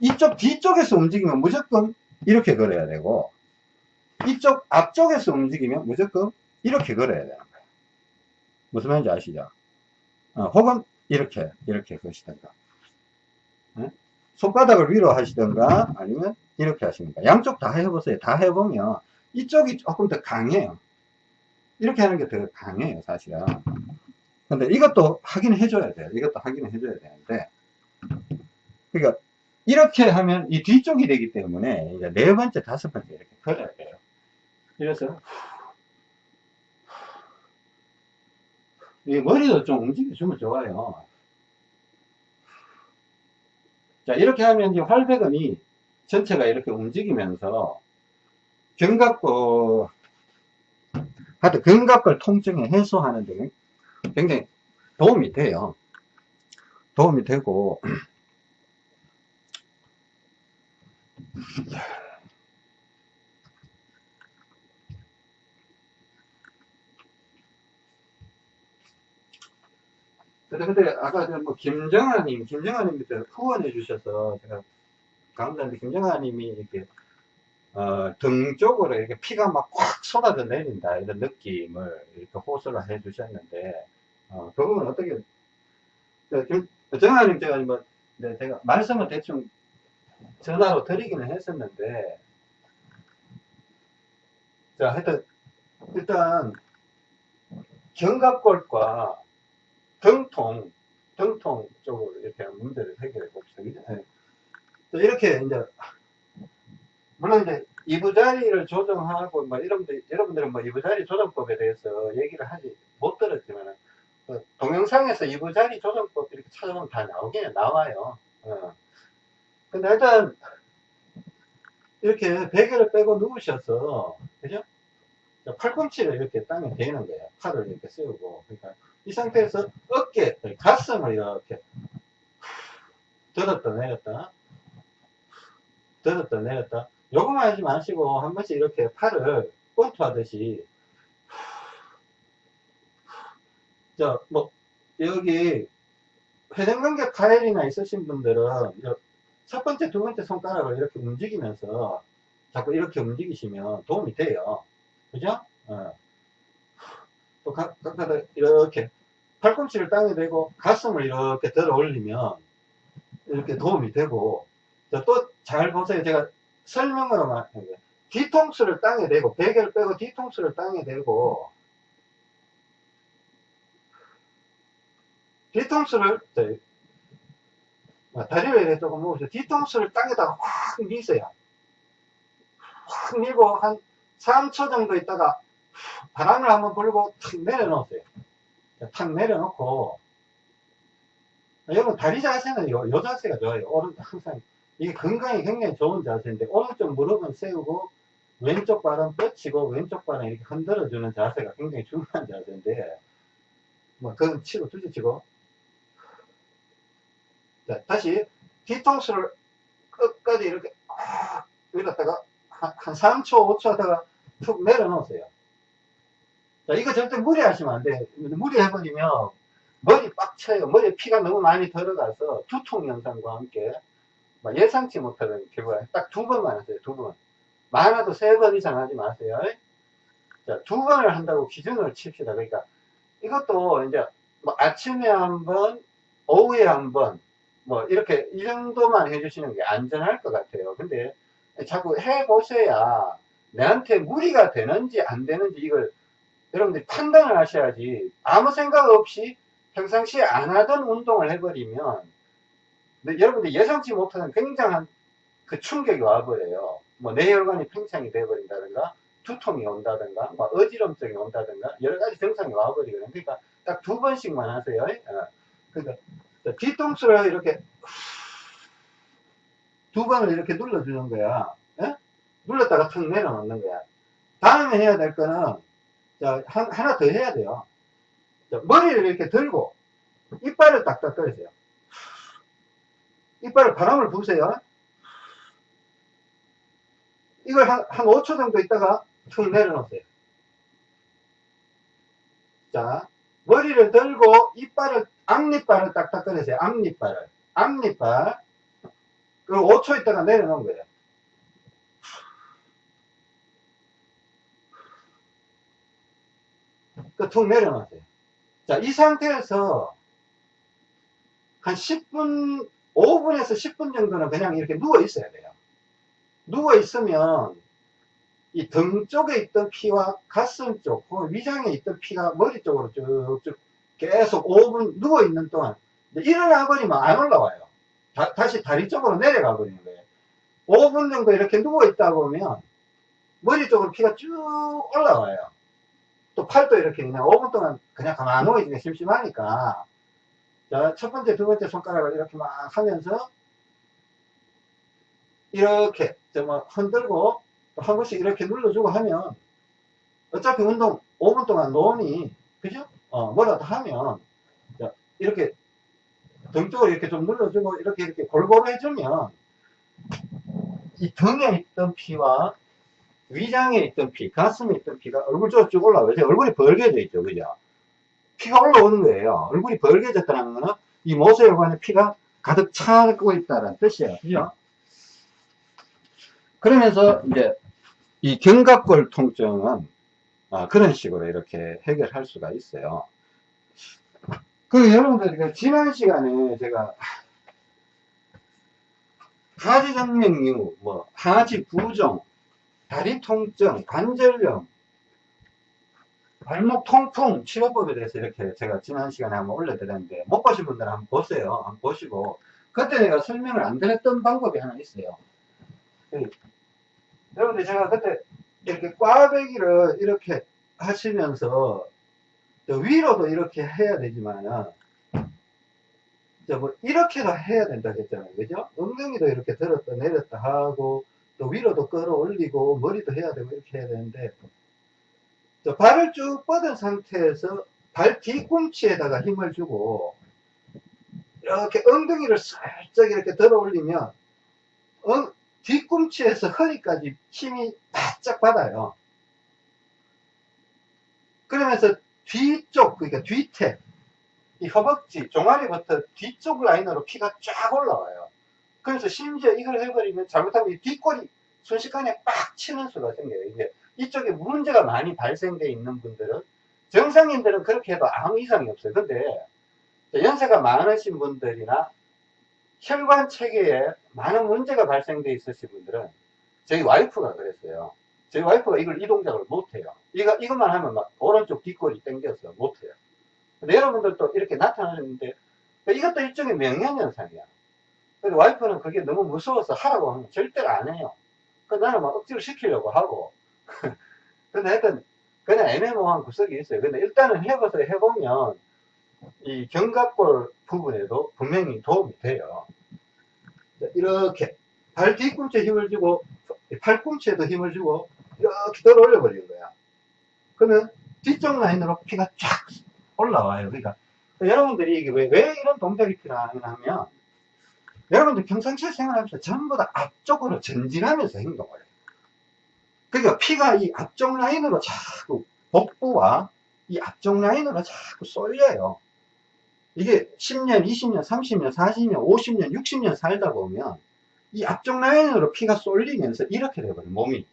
이쪽 뒤쪽에서 움직이면 무조건 이렇게 걸어야 되고 이쪽 앞쪽에서 움직이면 무조건 이렇게 걸어야 되는 거예요. 무슨 말인지 아시죠? 어, 혹은 이렇게 이렇게 것이든가 손바닥을 위로 하시던가 아니면 이렇게 하십니까 양쪽 다 해보세요. 다 해보면 이쪽이 조금 더 강해요. 이렇게 하는 게 더 강해요 사실은. 근데 이것도 확인 해줘야 돼요. 이것도 확인 해줘야 되는데. 그러니까 이렇게 하면 이 뒤쪽이 되기 때문에 이제 네 번째 다섯 번째 이렇게 걸어야 돼요. 그래서 이 머리도 좀 움직여주면 좋아요 자, 이렇게 하면 이제 활배근이 전체가 이렇게 움직이면서 견갑골, 하여튼 견갑골 통증을 해소하는 데 굉장히 도움이 돼요. 도움이 되고, 근데, 근데 아까 저뭐 김정아님, 김정아님부터 후원해 주셔서 제가 감사한데 김정아님이 이렇게 어, 등 쪽으로 이렇게 피가 막 꽉 쏟아져 내린다 이런 느낌을 이렇게 호소를 해 주셨는데 어, 그 부분 어떻게 그 김, 정아님 제가 뭐 네, 제가 말씀을 대충 전화로 드리기는 했었는데 자 하여튼 일단 견갑골과 등통, 등통 쪽으로 이렇게 문제를 해결해 봅시다. 네. 또 이렇게 이제, 물론 이제 이부자리를 조정하고, 뭐, 여러분들, 여러분들은 뭐 이부자리 조정법에 대해서 얘기를 하지 못 들었지만, 그 동영상에서 이부자리 조정법 이렇게 찾아보면 다 나오긴 나와요. 어. 근데 일단, 이렇게 베개를 빼고 누우셔서, 그죠? 팔꿈치를 이렇게 땅에 대는 거예요. 팔을 이렇게 세우고. 그러니까 이 상태에서 어깨, 가슴을 이렇게 들었다 내렸다 들었다 내렸다 요거만 하지 마시고 한 번씩 이렇게 팔을 권투 하듯이 자뭐 여기 회전근개 파열이나 있으신 분들은 첫 번째 두 번째 손가락을 이렇게 움직이면서 자꾸 이렇게 움직이시면 도움이 돼요 그죠? 어. 또 각, 각다 이렇게 팔꿈치를 땅에 대고 가슴을 이렇게 들어 올리면 이렇게 도움이 되고 또 잘 보세요. 제가 설명으로 말하는 거예요 뒤통수를 땅에 대고 베개를 빼고 뒤통수를 땅에 대고 뒤통수를 아, 다리를 이렇게 조금 모으세요. 뒤통수를 땅에다가 확 미세요. 확 밀고 한 3초 정도 있다가 바람을 한번 불고 탁 내려놓으세요. 탁 내려놓고 여러분 다리 자세는 요, 요 자세가 좋아요. 오른 항상 이게 건강에 굉장히 좋은 자세인데 오른쪽 무릎은 세우고 왼쪽 발은 뻗치고 왼쪽 발은 이렇게 흔들어주는 자세가 굉장히 중요한 자세인데 뭐 그건 치고 두지 치고 자 다시 뒤통수를 끝까지 이렇게 아, 밀었다가 한, 한 3초 5초 하다가 툭 내려놓으세요. 자, 이거 절대 무리하시면 안 돼. 무리해버리면 머리 빡쳐요. 머리에 피가 너무 많이 들어가서 두통 현상과 함께 예상치 못하는 결과가 딱 두 번만 하세요. 두 번. 많아도 세 번 이상 하지 마세요. 자, 두 번을 한다고 기준을 칩시다. 그러니까 이것도 이제 뭐 아침에 한 번, 오후에 한 번, 뭐 이렇게 이 정도만 해주시는 게 안전할 것 같아요. 근데 자꾸 해보셔야 내한테 무리가 되는지 안 되는지 이걸 여러분들이 판단을 하셔야지 아무 생각 없이 평상시에 안 하던 운동을 해버리면 여러분들 예상치 못하는 굉장한 그 충격이 와버려요. 뭐 뇌혈관이 팽창이 돼버린다든가 두통이 온다든가 뭐 어지럼증이 온다든가 여러 가지 증상이 와버리거든요. 그러니까 딱 두 번씩만 하세요. 어. 그러니까 뒤통수를 이렇게 두 번을 이렇게 눌러주는 거야. 예? 눌렀다가 툭 내려놓는 거야. 다음에 해야 될 거는 자, 한, 하나 더 해야 돼요. 자, 머리를 이렇게 들고 이빨을 딱딱 떨으세요. 이빨을 바람을 부으세요. 이걸 한, 한 5초 정도 있다가 툭 내려놓으세요. 자, 머리를 들고 이빨을, 앞니빨을 딱딱 꺼내세요. 앞니빨을. 앞니빨. 그리고 5초 있다가 내려놓은 거예요. 툭 내려놓으세요. 자, 이 상태에서 한 10분, 5분에서 10분 정도는 그냥 이렇게 누워 있어야 돼요. 누워 있으면 이 등 쪽에 있던 피와 가슴 쪽, 위장에 있던 피가 머리 쪽으로 쭉쭉 계속 5분 누워 있는 동안 일어나 버리면 안 올라와요. 다, 시 다리 쪽으로 내려가 버리는 거예요. 5분 정도 이렇게 누워 있다 보면 머리 쪽으로 피가 쭉 올라와요. 또 팔도 이렇게 그냥 5분 동안 그냥 가만히 누워 있으면 심심하니까 자, 첫 번째, 두 번째 손가락을 이렇게 막 하면서 이렇게 좀 흔들고 또한 번씩 이렇게 눌러주고 하면 어차피 운동 5분 동안 노니 그죠? 어, 뭐라도 하면 자, 이렇게 등 쪽을 이렇게 좀 눌러주고 이렇게 이렇게 골고루 해주면 이 등에 있던 피와 위장에 있던 피, 가슴에 있던 피가 얼굴 쪽으로 쭉 올라와요. 얼굴이 벌게져 있죠. 그죠? 피가 올라오는 거예요. 얼굴이 벌게졌다는 거는 이 모세혈관에 피가 가득 차고 있다는 뜻이에요. 그죠? 그러면서 이제 이 견갑골 통증은 아, 그런 식으로 이렇게 해결할 수가 있어요. 그 여러분들 그 지난 시간에 제가 하지정맥류, 뭐 하지 부종, 다리 통증, 관절염, 발목 통풍 치료법에 대해서 이렇게 제가 지난 시간에 한번 올려드렸는데 못 보신 분들은 한번 보세요. 한번 보시고 그때 내가 설명을 안 드렸던 방법이 하나 있어요. 그, 여러분들 제가 그때 이렇게 꽈배기를 이렇게 하시면서 위로도 이렇게 해야 되지만은 뭐 이렇게도 해야 된다 했잖아요. 그죠? 엉덩이도 이렇게 들었다 내렸다 하고 또 위로도 끌어올리고 머리도 해야 되고 이렇게 해야 되는데 발을 쭉 뻗은 상태에서 발 뒤꿈치에다가 힘을 주고 이렇게 엉덩이를 살짝 이렇게 들어 올리면 어, 뒤꿈치에서 허리까지 힘이 바짝 받아요. 그러면서 뒤쪽, 그러니까 뒤태, 이 허벅지, 종아리부터 뒤쪽 라인으로 피가 쫙 올라와요. 그래서 심지어 이걸 해버리면 잘못하면 이 뒷골이 순식간에 빡 치는 수가 생겨요. 이게 이쪽에 문제가 많이 발생되어 있는 분들은 정상인들은 그렇게 해도 아무 이상이 없어요. 근데 연세가 많으신 분들이나 혈관 체계에 많은 문제가 발생되어 있으신 분들은 저희 와이프가 그랬어요. 저희 와이프가 이걸 이 동작을 못해요. 이거, 이것만 하면 막 오른쪽 뒷골이 당겨서 못해요. 근데 여러분들도 이렇게 나타나는데 이것도 일종의 명령현상이야. 근데 와이프는 그게 너무 무서워서 하라고 하면 절대로 안 해요. 그 나는 막 억지로 시키려고 하고. 근데 하여튼 그냥 애매모호한 구석이 있어요. 근데 일단은 해봐서 해보면 이 견갑골 부분에도 분명히 도움이 돼요. 이렇게 발 뒤꿈치에 힘을 주고 팔꿈치에도 힘을 주고 이렇게 들어 올려 버리는 거야. 그러면 뒤쪽 라인으로 피가 쫙 올라와요. 그러니까 여러분들이 이게 왜, 왜 이런 동작이 필요하냐면 여러분들 평상시에 생활하면서 전부 다 앞쪽으로 전진하면서 행동을 해요. 그러니까 피가 이 앞쪽 라인으로 자꾸 복부와 이 앞쪽 라인으로 자꾸 쏠려요. 이게 10년, 20년, 30년, 40년, 50년, 60년 살다 보면 이 앞쪽 라인으로 피가 쏠리면서 이렇게 돼버려요, 몸이.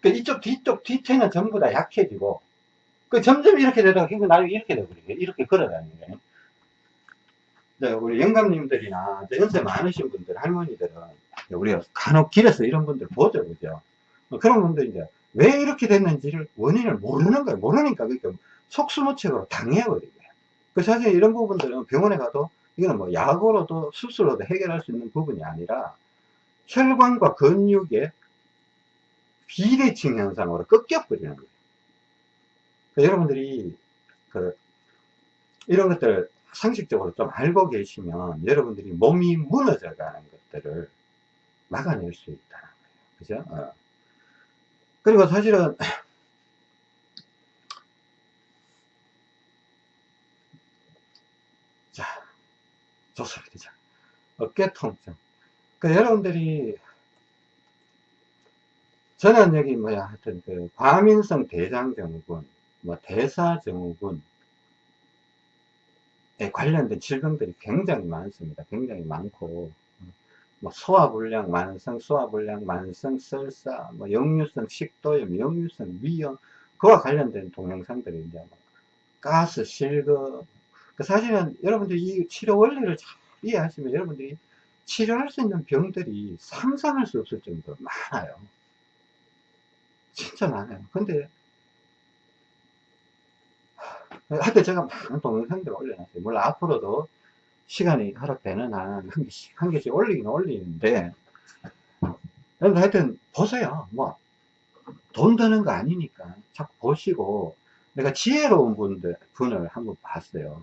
그 이쪽, 뒤쪽, 뒤태는 전부 다 약해지고, 그 점점 이렇게 되다가 결국 나중에 이렇게 돼버려요. 이렇게 걸어다니는 거예요. 네, 우리 영감님들이나 연세 많으신 분들, 할머니들은 우리가 간혹 길에서 이런 분들 보죠, 그죠? 그런 분들 이제 왜 이렇게 됐는지를 원인을 모르는 거예요. 모르니까 그러니까 속수무책으로 당해버리고요. 그 사실 이런 부분들은 병원에 가도 이거는 뭐 약으로도 수술로도 해결할 수 있는 부분이 아니라 혈관과 근육의 비대칭 현상으로 꺾여버리는 거예요. 그러니까 여러분들이 그 이런 것들 상식적으로 좀 알고 계시면 여러분들이 몸이 무너져 가는 것들을 막아낼 수 있다는 거예요. 그죠? 어. 그리고 사실은 자 좋습니다. 자, 어깨 통증. 그 여러분들이 저는 여기 뭐야 하여튼 그 과민성 대장증후군, 뭐 대사증후군 에 관련된 질병들이 굉장히 많습니다. 굉장히 많고 뭐 소화불량, 만성 소화불량, 만성 설사, 뭐 역류성 식도염, 역류성 위염 그와 관련된 동영상들이 이제 뭐 가스, 실금 그 사실은 여러분들이 이 치료 원리를 잘 이해하시면 여러분들이 치료할 수 있는 병들이 상상할 수 없을 정도로 많아요. 진짜 많아요. 근데 하여튼 제가 많은 동영상들을 올려놨어요. 물론 앞으로도 시간이 허락되는 한, 한 개씩, 한 개씩 올리긴 올리는데, 여러분 하여튼 보세요. 뭐, 돈 드는 거 아니니까 자꾸 보시고, 내가 지혜로운 분들, 분을 한번 봤어요.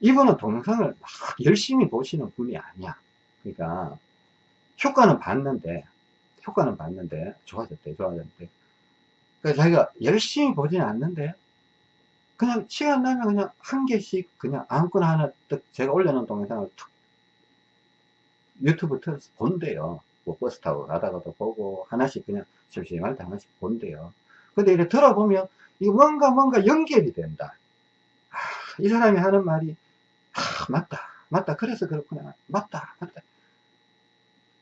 이분은 동영상을 막 열심히 보시는 분이 아니야. 그러니까, 효과는 봤는데, 효과는 봤는데, 좋아졌대, 좋아졌대. 그래서 자기가 열심히 보지는 않는데, 그냥 시간 나면 그냥 한 개씩 그냥 아무거나 하나 딱 제가 올려놓은 동영상을 툭 유튜브 틀어서 본대요. 뭐 버스 타고 가다가도 보고 하나씩 그냥 심심할 때 하나씩 본대요. 근데 이렇게 들어보면 이 뭔가 뭔가 연결이 된다. 아, 이 사람이 하는 말이 아, 맞다. 맞다. 그래서 그렇구나. 맞다. 맞다.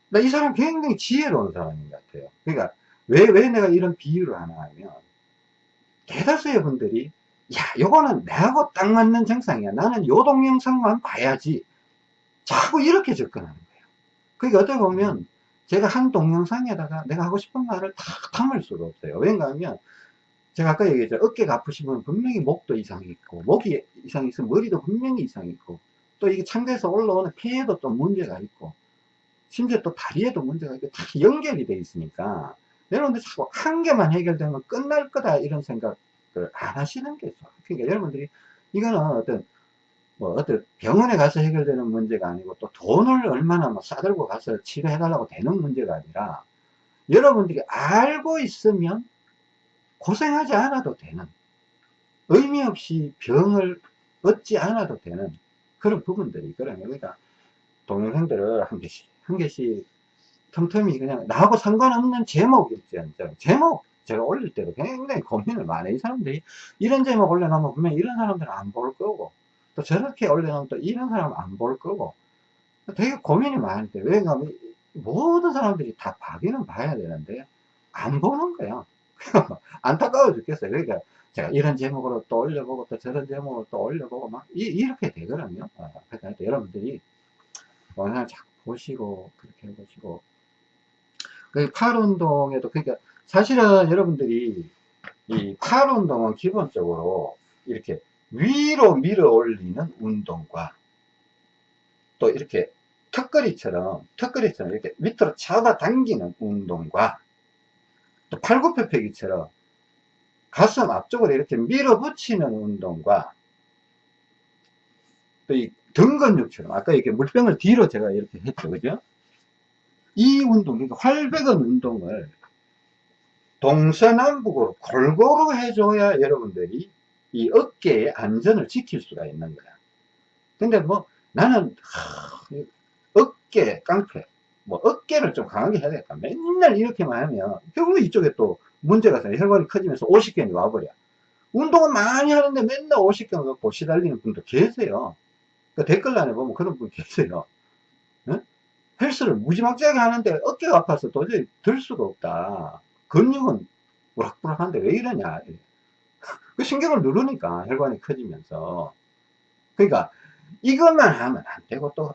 나 이 사람 굉장히 지혜로운 사람인 것 같아요. 그러니까 왜, 왜 내가 이런 비유를 하나 하면 대다수의 분들이 야, 요거는 내하고 딱 맞는 정상이야. 나는 요 동영상만 봐야지. 자꾸 이렇게 접근하는 거예요. 그러니까 어떻게 보면 제가 한 동영상에다가 내가 하고 싶은 말을 다 담을 수가 없어요. 왠가 하면 제가 아까 얘기했죠. 어깨가 분은 분명히 목도 이상이 있고, 목이 이상이 있으면 머리도 분명히 이상이 있고, 또 이게 창대에서 올라오는 폐에도 또 문제가 있고, 심지어 또 다리에도 문제가 있고, 다 연결이 돼 있으니까, 여러분들 자꾸 한 개만 해결되면 끝날 거다, 이런 생각 을 안 하시는 게 좋아요. 그러니까 여러분들이, 이거는 어떤, 뭐, 어떤 병원에 가서 해결되는 문제가 아니고, 또 돈을 얼마나 뭐 싸들고 가서 치료해 달라고 되는 문제가 아니라, 여러분들이 알고 있으면 고생하지 않아도 되는, 의미 없이 병을 얻지 않아도 되는 그런 부분들이 있거든요. 그러니까, 동영상들을 한 개씩, 한 개씩 틈틈이 그냥 나하고 상관없는 제목일지언정 제목 제가 올릴 때도 굉장히 고민을 많이 해요. 이 사람들이 이런 제목 올려놓으면 분명히 이런 사람들은 안 볼 거고 또 저렇게 올려놓으면 또 이런 사람은 안 볼 거고 되게 고민이 많은데 왜냐하면 모든 사람들이 다 봐기는 봐야 되는데 안 보는 거야. 안타까워 죽겠어요. 그러니까 제가 이런 제목으로 또 올려보고 또 저런 제목으로 또 올려보고 막 이, 렇게 되거든요. 아, 그러니까 여러분들이 영상을 자꾸 보시고 그렇게 해보시고 그 팔 운동에도 그러니까 사실은 여러분들이 이 팔 운동은 기본적으로 이렇게 위로 밀어 올리는 운동과 또 이렇게 턱걸이처럼 턱걸이처럼 이렇게 밑으로 잡아 당기는 운동과 또 팔굽혀펴기처럼 가슴 앞쪽으로 이렇게 밀어붙이는 운동과 또 이 등근육처럼 아까 이렇게 물병을 뒤로 제가 이렇게 했죠. 그죠? 이 운동 그러니까 활백은 운동을 동서남북으로 골고루 해줘야 여러분들이 이 어깨의 안전을 지킬 수가 있는 거야. 근데 뭐 나는 하, 어깨 깡패 뭐 어깨를 좀 강하게 해야 되겠다. 맨날 이렇게만 하면 결국 이쪽에 또 문제가 생겨. 혈관이 커지면서 오십견이 와버려. 운동은 많이 하는데 맨날 오십견 갖고 시달리는 분도 계세요. 그 댓글란에 보면 그런 분 계세요. 네? 헬스를 무지막지하게 하는데 어깨가 아파서 도저히 들 수가 없다 근육은 우락부락한데 왜 이러냐. 그 신경을 누르니까 혈관이 커지면서. 그러니까 이것만 하면 안 되고 또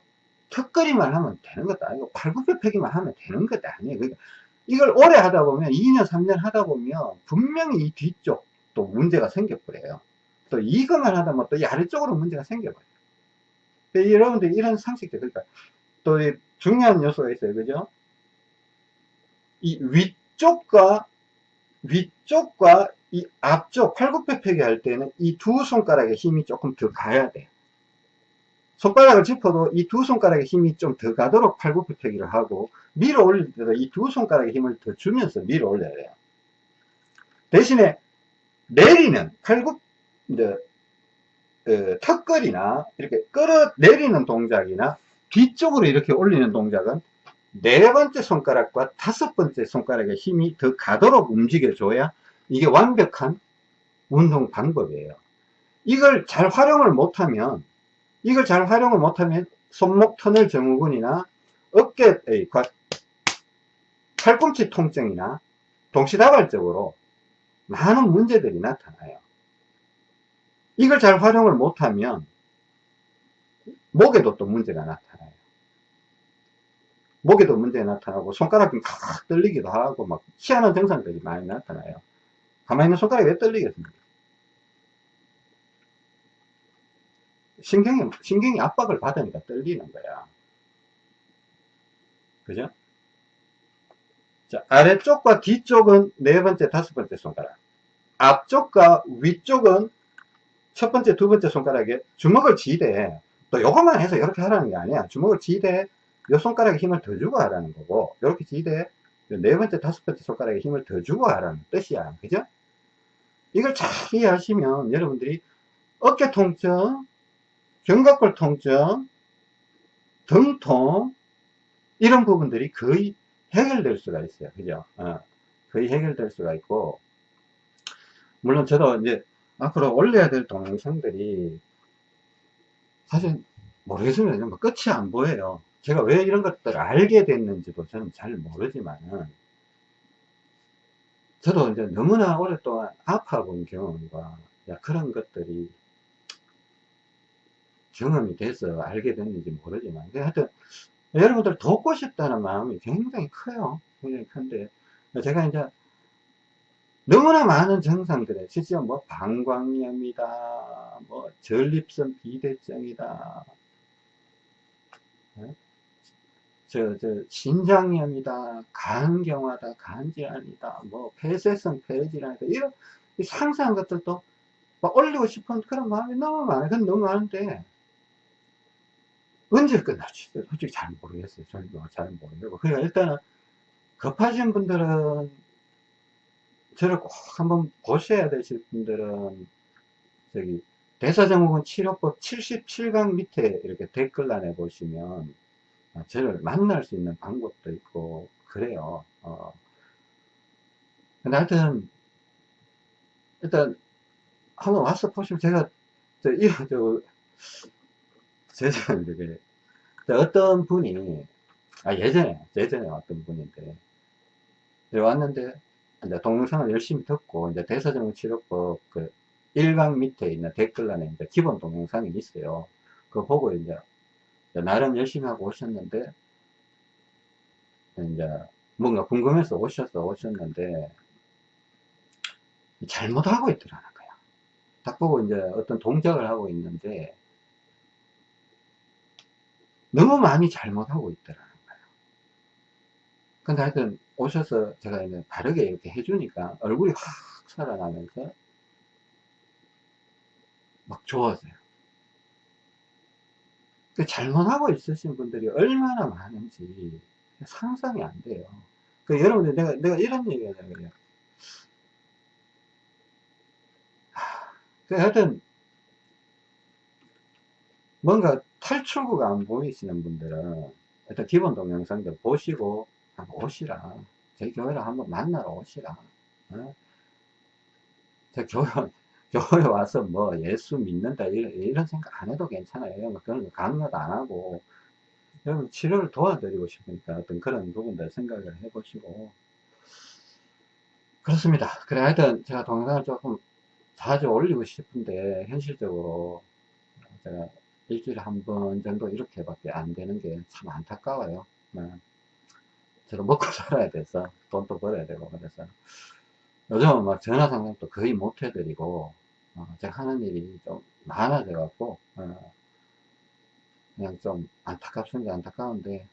턱걸이만 하면 되는 것도 아니고 팔굽혀펴기만 하면 되는 것도 아니에요. 그러니까 이걸 오래 하다 보면 2년 3년 하다 보면 분명히 이 뒤쪽 또 문제가 생겨버려요. 또 이것만 하다 보면 또 아래쪽으로 문제가 생겨버려요. 여러분들 이런 상식들 그러니까 또 중요한 요소가 있어요. 그죠? 이 위 쪽과 위쪽과 이 앞쪽 팔굽혀펴기 할 때는 이 두 손가락의 힘이 조금 더 가야 돼 손가락을 짚어도 이 두 손가락의 힘이 좀 더 가도록 팔굽혀펴기를 하고 밀어 올릴 때도 이 두 손가락의 힘을 더 주면서 밀어 올려야 돼요. 대신에 내리는 팔굽 이제 어, 턱걸이나 이렇게 끌어 내리는 동작이나 뒤쪽으로 이렇게 올리는 동작은 네 번째 손가락과 다섯 번째 손가락의 힘이 더 가도록 움직여줘야 이게 완벽한 운동 방법이에요. 이걸 잘 활용을 못하면 이걸 잘 활용을 못하면 손목 터널 증후군이나 어깨, 팔꿈치 통증이나 동시다발적으로 많은 문제들이 나타나요. 이걸 잘 활용을 못하면 목에도 또 문제가 나타나요. 목에도 문제가 나타나고 손가락이 칵 떨리기도 하고 막 희한한 증상들이 많이 나타나요. 가만히 있는 손가락이 왜 떨리겠습니까? 신경이, 신경이 압박을 받으니까 떨리는 거야. 그죠? 자, 아래쪽과 뒤쪽은 네 번째, 다섯 번째 손가락. 앞쪽과 위쪽은 첫 번째, 두 번째 손가락에 주먹을 지대. 또 요것만 해서 이렇게 하라는 게 아니야. 주먹을 지대. 요 손가락에 힘을 더 주고 하라는 거고, 이렇게 지대, 네 번째, 다섯 번째 손가락에 힘을 더 주고 하라는 뜻이야. 그죠? 이걸 잘 이해하시면 여러분들이 어깨 통증, 견갑골 통증, 등통, 이런 부분들이 거의 해결될 수가 있어요. 그죠? 어, 거의 해결될 수가 있고, 물론 저도 이제 앞으로 올려야 될 동영상들이 사실 모르겠습니다. 뭐 끝이 안 보여요. 제가 왜 이런 것들을 알게 됐는지도 저는 잘 모르지만은, 저도 이제 너무나 오랫동안 아파본 경험과 그런 것들이 경험이 돼서 알게 됐는지 모르지만, 하여튼, 여러분들 돕고 싶다는 마음이 굉장히 커요. 굉장히 큰데, 제가 이제 너무나 많은 증상들에, 실제 뭐 방광염이다, 뭐 전립선 비대증이다, 어? 저, 저, 신장염이다, 간경화다, 간질환이다, 뭐, 폐쇄성 폐질환이다, 이런 상세한 것들도 막 올리고 싶은 그런 마음이 너무 많아요. 그건 너무 많은데, 언제 끝날지 솔직히 잘 모르겠어요. 저도 잘 모르겠고. 그러니까 일단은 급하신 분들은 저를 꼭 한번 보셔야 되실 분들은 저기 대사증후군 치료법 77강 밑에 이렇게 댓글란에 보시면 저를 만날 수 있는 방법도 있고 그래요. 어. 근데 하여튼 일단 한번 와서 보시면 제가 저 이런 저 그 어떤 분이 아 예전에 예전에 왔던 분인데 왔는데 이제 동영상을 열심히 듣고 이제 대사증후 치료법 그 1강 밑에 있는 댓글란에 이제 기본 동영상이 있어요. 그거 보고 이제 나름 열심히 하고 오셨는데 이제 뭔가 궁금해서 오셔서 오셨는데 잘못하고 있더라는 거야. 딱 보고 이제 어떤 동작을 하고 있는데 너무 많이 잘못하고 있더라는 거예요. 근데 하여튼 오셔서 제가 이제 바르게 이렇게 해주니까 얼굴이 확 살아나면서 막 좋아져요. 그 잘못하고 있으신 분들이 얼마나 많은지 상상이 안 돼요. 그 여러분들 내가 내가 이런 얘기 하자면요. 그 하여튼 뭔가 탈출구가 안 보이시는 분들은 일단 기본 동영상들 보시고 한번 오시라. 저희 교회를 한번 만나러 오시라. 어? 저 교회, 교회 와서 뭐 예수 믿는다 이런, 이런 생각 안 해도 괜찮아요. 그런 거 강요도 안 하고 여러분 치료를 도와드리고 싶으니까 어떤 그런 부분들 생각을 해보시고 그렇습니다. 그래 하여튼 제가 동영상을 조금 자주 올리고 싶은데 현실적으로 제가 일주일에 한 번 정도 이렇게밖에 안 되는 게 참 안타까워요. 네. 저도 먹고 살아야 돼서 돈도 벌어야 되고 그래서 요즘은 막 전화 상담도 거의 못 해드리고 어, 제가 하는 일이 좀 많아져 갖고 어, 그냥 좀 안타깝습니다. 안타까운데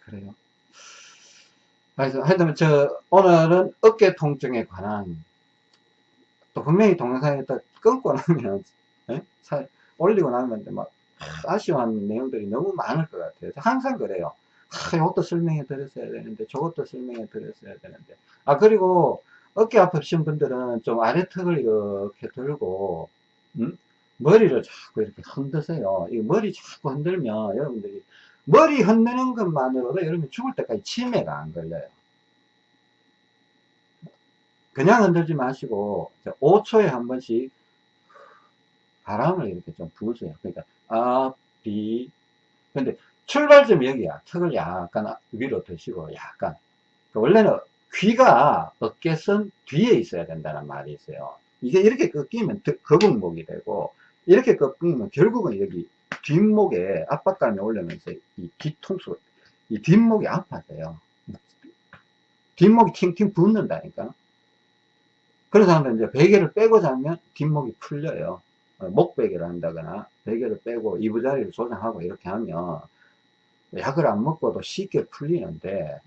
그래요. 그래서 하여튼 저 오늘은 어깨 통증에 관한 또 분명히 동영상에 딱 끊고 나면 에? 사, 올리고 나면 막 아쉬워하는 내용들이 너무 많을 것 같아요. 항상 그래요. 아, 이것도 설명해 드렸어야 되는데 저것도 설명해 드렸어야 되는데 아 그리고 어깨 아프신 분들은 좀 아래턱을 이렇게 들고 음? 머리를 자꾸 이렇게 흔드세요. 이 머리 자꾸 흔들면 여러분들이 머리 흔드는 것만으로도 여러분 죽을 때까지 치매가 안 걸려요. 그냥 흔들지 마시고 5초에 한 번씩 바람을 이렇게 좀 부으세요. 그러니까 아, 비 근데 출발점이 여기야. 턱을 약간 위로 드시고 약간 그러니까 원래는 귀가 어깨선 뒤에 있어야 된다는 말이 있어요. 이게 이렇게 꺾이면 거북목이 되고 이렇게 꺾이면 결국은 여기 뒷목에 압박감이 올라면서 이 뒤통수 이 뒷목이 아파져요. 뒷목이 팅팅 붓는다니까. 그런 사람들은 이제 베개를 빼고 자면 뒷목이 풀려요. 어, 목베개를 한다거나 베개를 빼고 이부자리를 조정하고 이렇게 하면 약을 안 먹고도 쉽게 풀리는데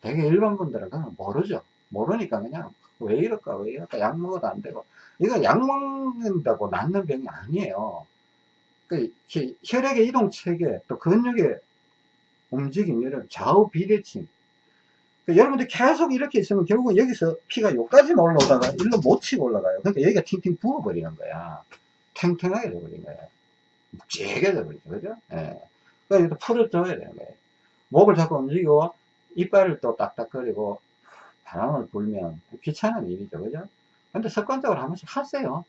되게 일반 분들은 그냥 모르죠. 모르니까 그냥 왜 이럴까 왜 이럴까 약 먹어도 안 되고 이거 약 먹는다고 낫는 병이 아니에요. 그 히- 혈액의 이동 체계, 또 근육의 움직임, 이런 좌우 비대칭. 그 여러분들 계속 이렇게 있으면 결국은 여기서 피가 여기까지 올라오다가 일로 못 치고 올라가요. 그러니까 여기가 팅팅 부어버리는 거야. 탱탱하게 돼버린 거야. 묵직하게 돼버리죠. 그죠? 예. 그러니까 풀어줘야 되는 거예요. 목을 자꾸 움직이고, 이빨을 또 딱딱거리고, 바람을 불면 귀찮은 일이죠. 그죠? 근데 습관적으로 한 번씩 하세요.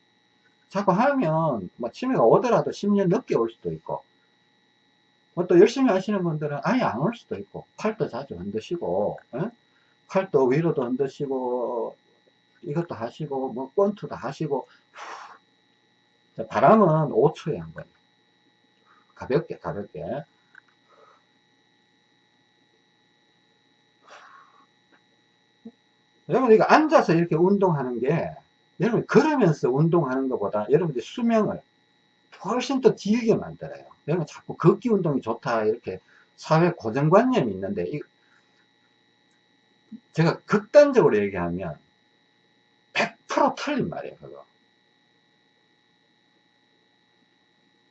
자꾸 하면, 뭐, 치매가 오더라도 10년 늦게 올 수도 있고, 뭐또 열심히 하시는 분들은 아예 안 올 수도 있고, 팔도 자주 흔드시고, 예? 팔도 위로도 흔드시고, 이것도 하시고, 뭐, 권투도 하시고, 자, 바람은 5초에 한 번. 가볍게, 가볍게. 여러분, 이거 앉아서 이렇게 운동하는 게, 여러분, 걸으면서 운동하는 것보다 여러분들 수명을 훨씬 더 길게 만들어요. 여러분, 자꾸 걷기 운동이 좋다, 이렇게 사회 고정관념이 있는데, 이- 제가 극단적으로 얘기하면, 100% 틀린 말이에요, 그거.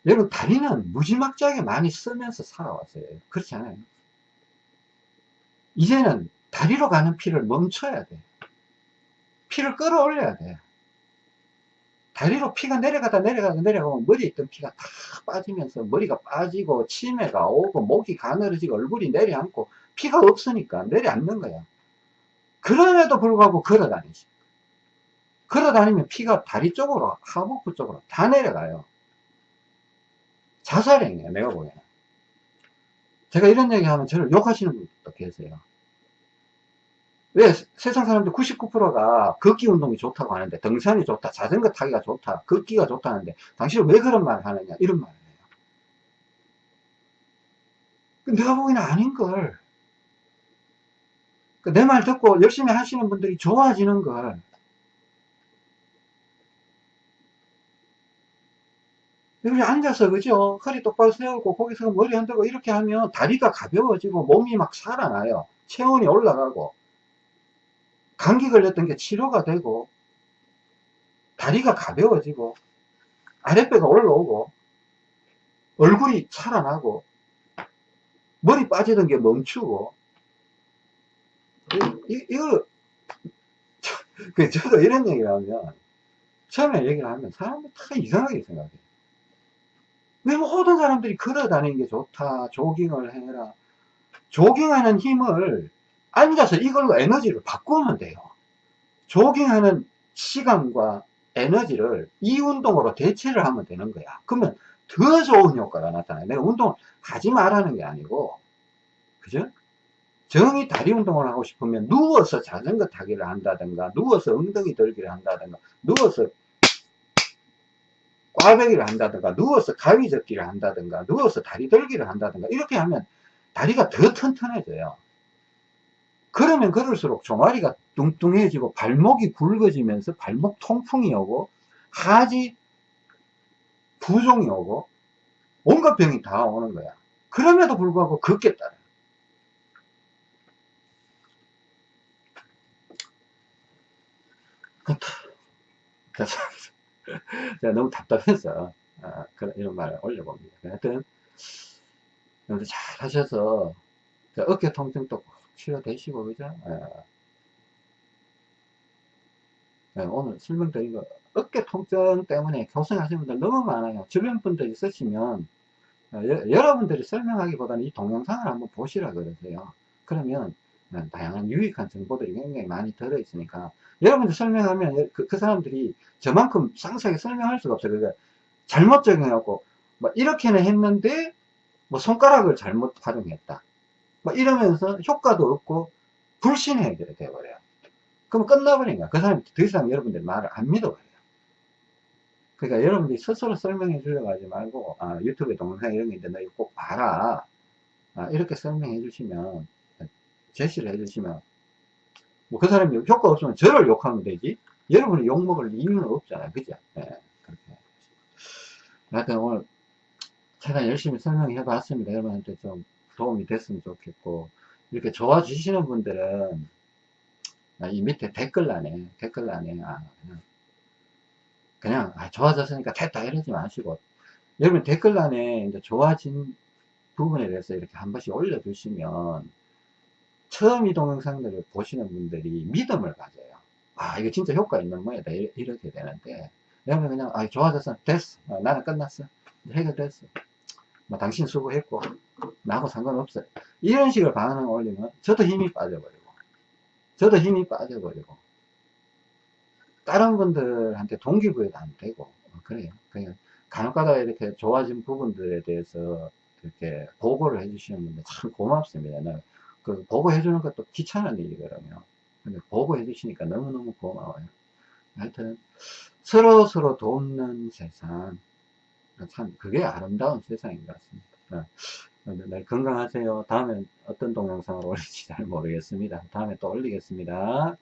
여러분, 다리는 무지막지하게 많이 쓰면서 살아왔어요. 그렇지 않아요? 이제는 다리로 가는 피를 멈춰야 돼. 피를 끌어올려야 돼. 다리로 피가 내려가다 내려가다 내려가면 머리에 있던 피가 다 빠지면서 머리가 빠지고 치매가 오고 목이 가늘어지고 얼굴이 내려앉고 피가 없으니까 내려앉는 거야. 그럼에도 불구하고 걸어 다니지. 걸어 다니면 피가 다리 쪽으로 하복부 쪽으로 다 내려가요. 자살행위야 내가 보기에는. 제가 이런 얘기하면 저를 욕하시는 분도 계세요. 왜 세상 사람들 99%가 걷기 운동이 좋다고 하는데 등산이 좋다 자전거 타기가 좋다 걷기가 좋다는데 당신은 왜 그런 말을 하느냐 이런 말을 해요 내가 보기에는 아닌걸 내 말 듣고 열심히 하시는 분들이 좋아지는 걸 여기 앉아서 그죠? 허리 똑바로 세우고 거기서 머리 흔들고 이렇게 하면 다리가 가벼워지고 몸이 막 살아나요. 체온이 올라가고 감기 걸렸던 게 치료가 되고 다리가 가벼워지고 아랫배가 올라오고 얼굴이 살아나고 머리 빠지던 게 멈추고 이, 이거 그 저도 이런 얘기를 하면 처음에 얘기를 하면 사람들 다 이상하게 생각해요 왜 모든 사람들이 걸어 다니는 게 좋다 조깅을 해라 조깅하는 힘을 앉아서 이걸로 에너지를 바꾸면 돼요. 조깅하는 시간과 에너지를 이 운동으로 대체를 하면 되는 거야. 그러면 더 좋은 효과가 나타나요. 내가 운동을 하지 말라는 게 아니고, 그죠? 정이 다리 운동을 하고 싶으면 누워서 자전거 타기를 한다든가, 누워서 엉덩이 들기를 한다든가, 누워서 꽈배기를 한다든가, 누워서 가위 접기를 한다든가, 누워서 다리 들기를 한다든가, 이렇게 하면 다리가 더 튼튼해져요. 그러면 그럴수록 종아리가 뚱뚱해지고 발목이 굵어지면서 발목 통풍이 오고 하지 부종이 오고 온갖 병이 다 오는 거야. 그럼에도 불구하고 걷겠다. 제가 너무 답답해서 아, 그런 이런 말을 올려봅니다. 하여튼 여러분들 잘 하셔서 어깨 통증도 치료되시고 그죠? 예. 예, 오늘 설명드린 거 어깨 통증 때문에 고생하시는 분들 너무 많아요. 주변 분들 있으시면 어, 여러분들이 설명하기보다는 이 동영상을 한번 보시라 그러세요. 그러면 어, 다양한 유익한 정보들이 굉장히 많이 들어있으니까 여러분들 설명하면 그, 그 사람들이 저만큼 상세하게 설명할 수가 없어요. 그러니까 잘못 적용해갖고 뭐 이렇게는 했는데 뭐 손가락을 잘못 활용했다. 뭐 이러면서 효과도 없고 불신의 해결이 되어버려요. 그럼 끝나버린 거야. 그 사람이 더 이상 여러분들 말을 안 믿어버려요. 그러니까 여러분들이 스스로 설명해 주려고 하지 말고 아, 유튜브에 동영상 이런 게 있는데 너 이거 꼭 봐라. 아, 이렇게 설명해 주시면 제시를 해 주시면 뭐 그 사람이 효과 없으면 저를 욕하면 되지 여러분이 욕먹을 이유는 없잖아요. 그죠? 네, 그렇게. 하여튼 오늘 최대한 열심히 설명해 봤습니다. 여러분한테 좀 도움이 됐으면 좋겠고 이렇게 좋아지시는 분들은 이 밑에 댓글란에 댓글란에 아, 그냥, 그냥 아, 좋아졌으니까 됐다 이러지 마시고 여러분 댓글란에 이제 좋아진 부분에 대해서 이렇게 한 번씩 올려주시면 처음 이 동영상들을 보시는 분들이 믿음을 가져요. 아, 이거 진짜 효과 있는 모양이다. 이- 이렇게 되는데, 여러분 그냥, 아, 좋아졌어. 됐어. 어, 나는 끝났어. 해결됐어. 뭐, 당신 수고했고, 나하고 상관없어. 이런 식으로 반응 올리면 저도 힘이 빠져버리고, 저도 힘이 빠져버리고, 다른 분들한테 동기부여도 안 되고, 어, 그래요. 그냥 간혹가다 이렇게 좋아진 부분들에 대해서 이렇게 보고를 해주시는 분들 참 고맙습니다. 나그 보고해 주는 것도 귀찮은 일이거든요. 근데 보고해 주시니까 너무너무 고마워요. 하여튼 서로 서로 돕는 세상 참 그게 아름다운 세상인 것 같습니다. 어, 네, 건강하세요. 다음엔 어떤 동영상을 올릴지 잘 모르겠습니다. 다음에 또 올리겠습니다.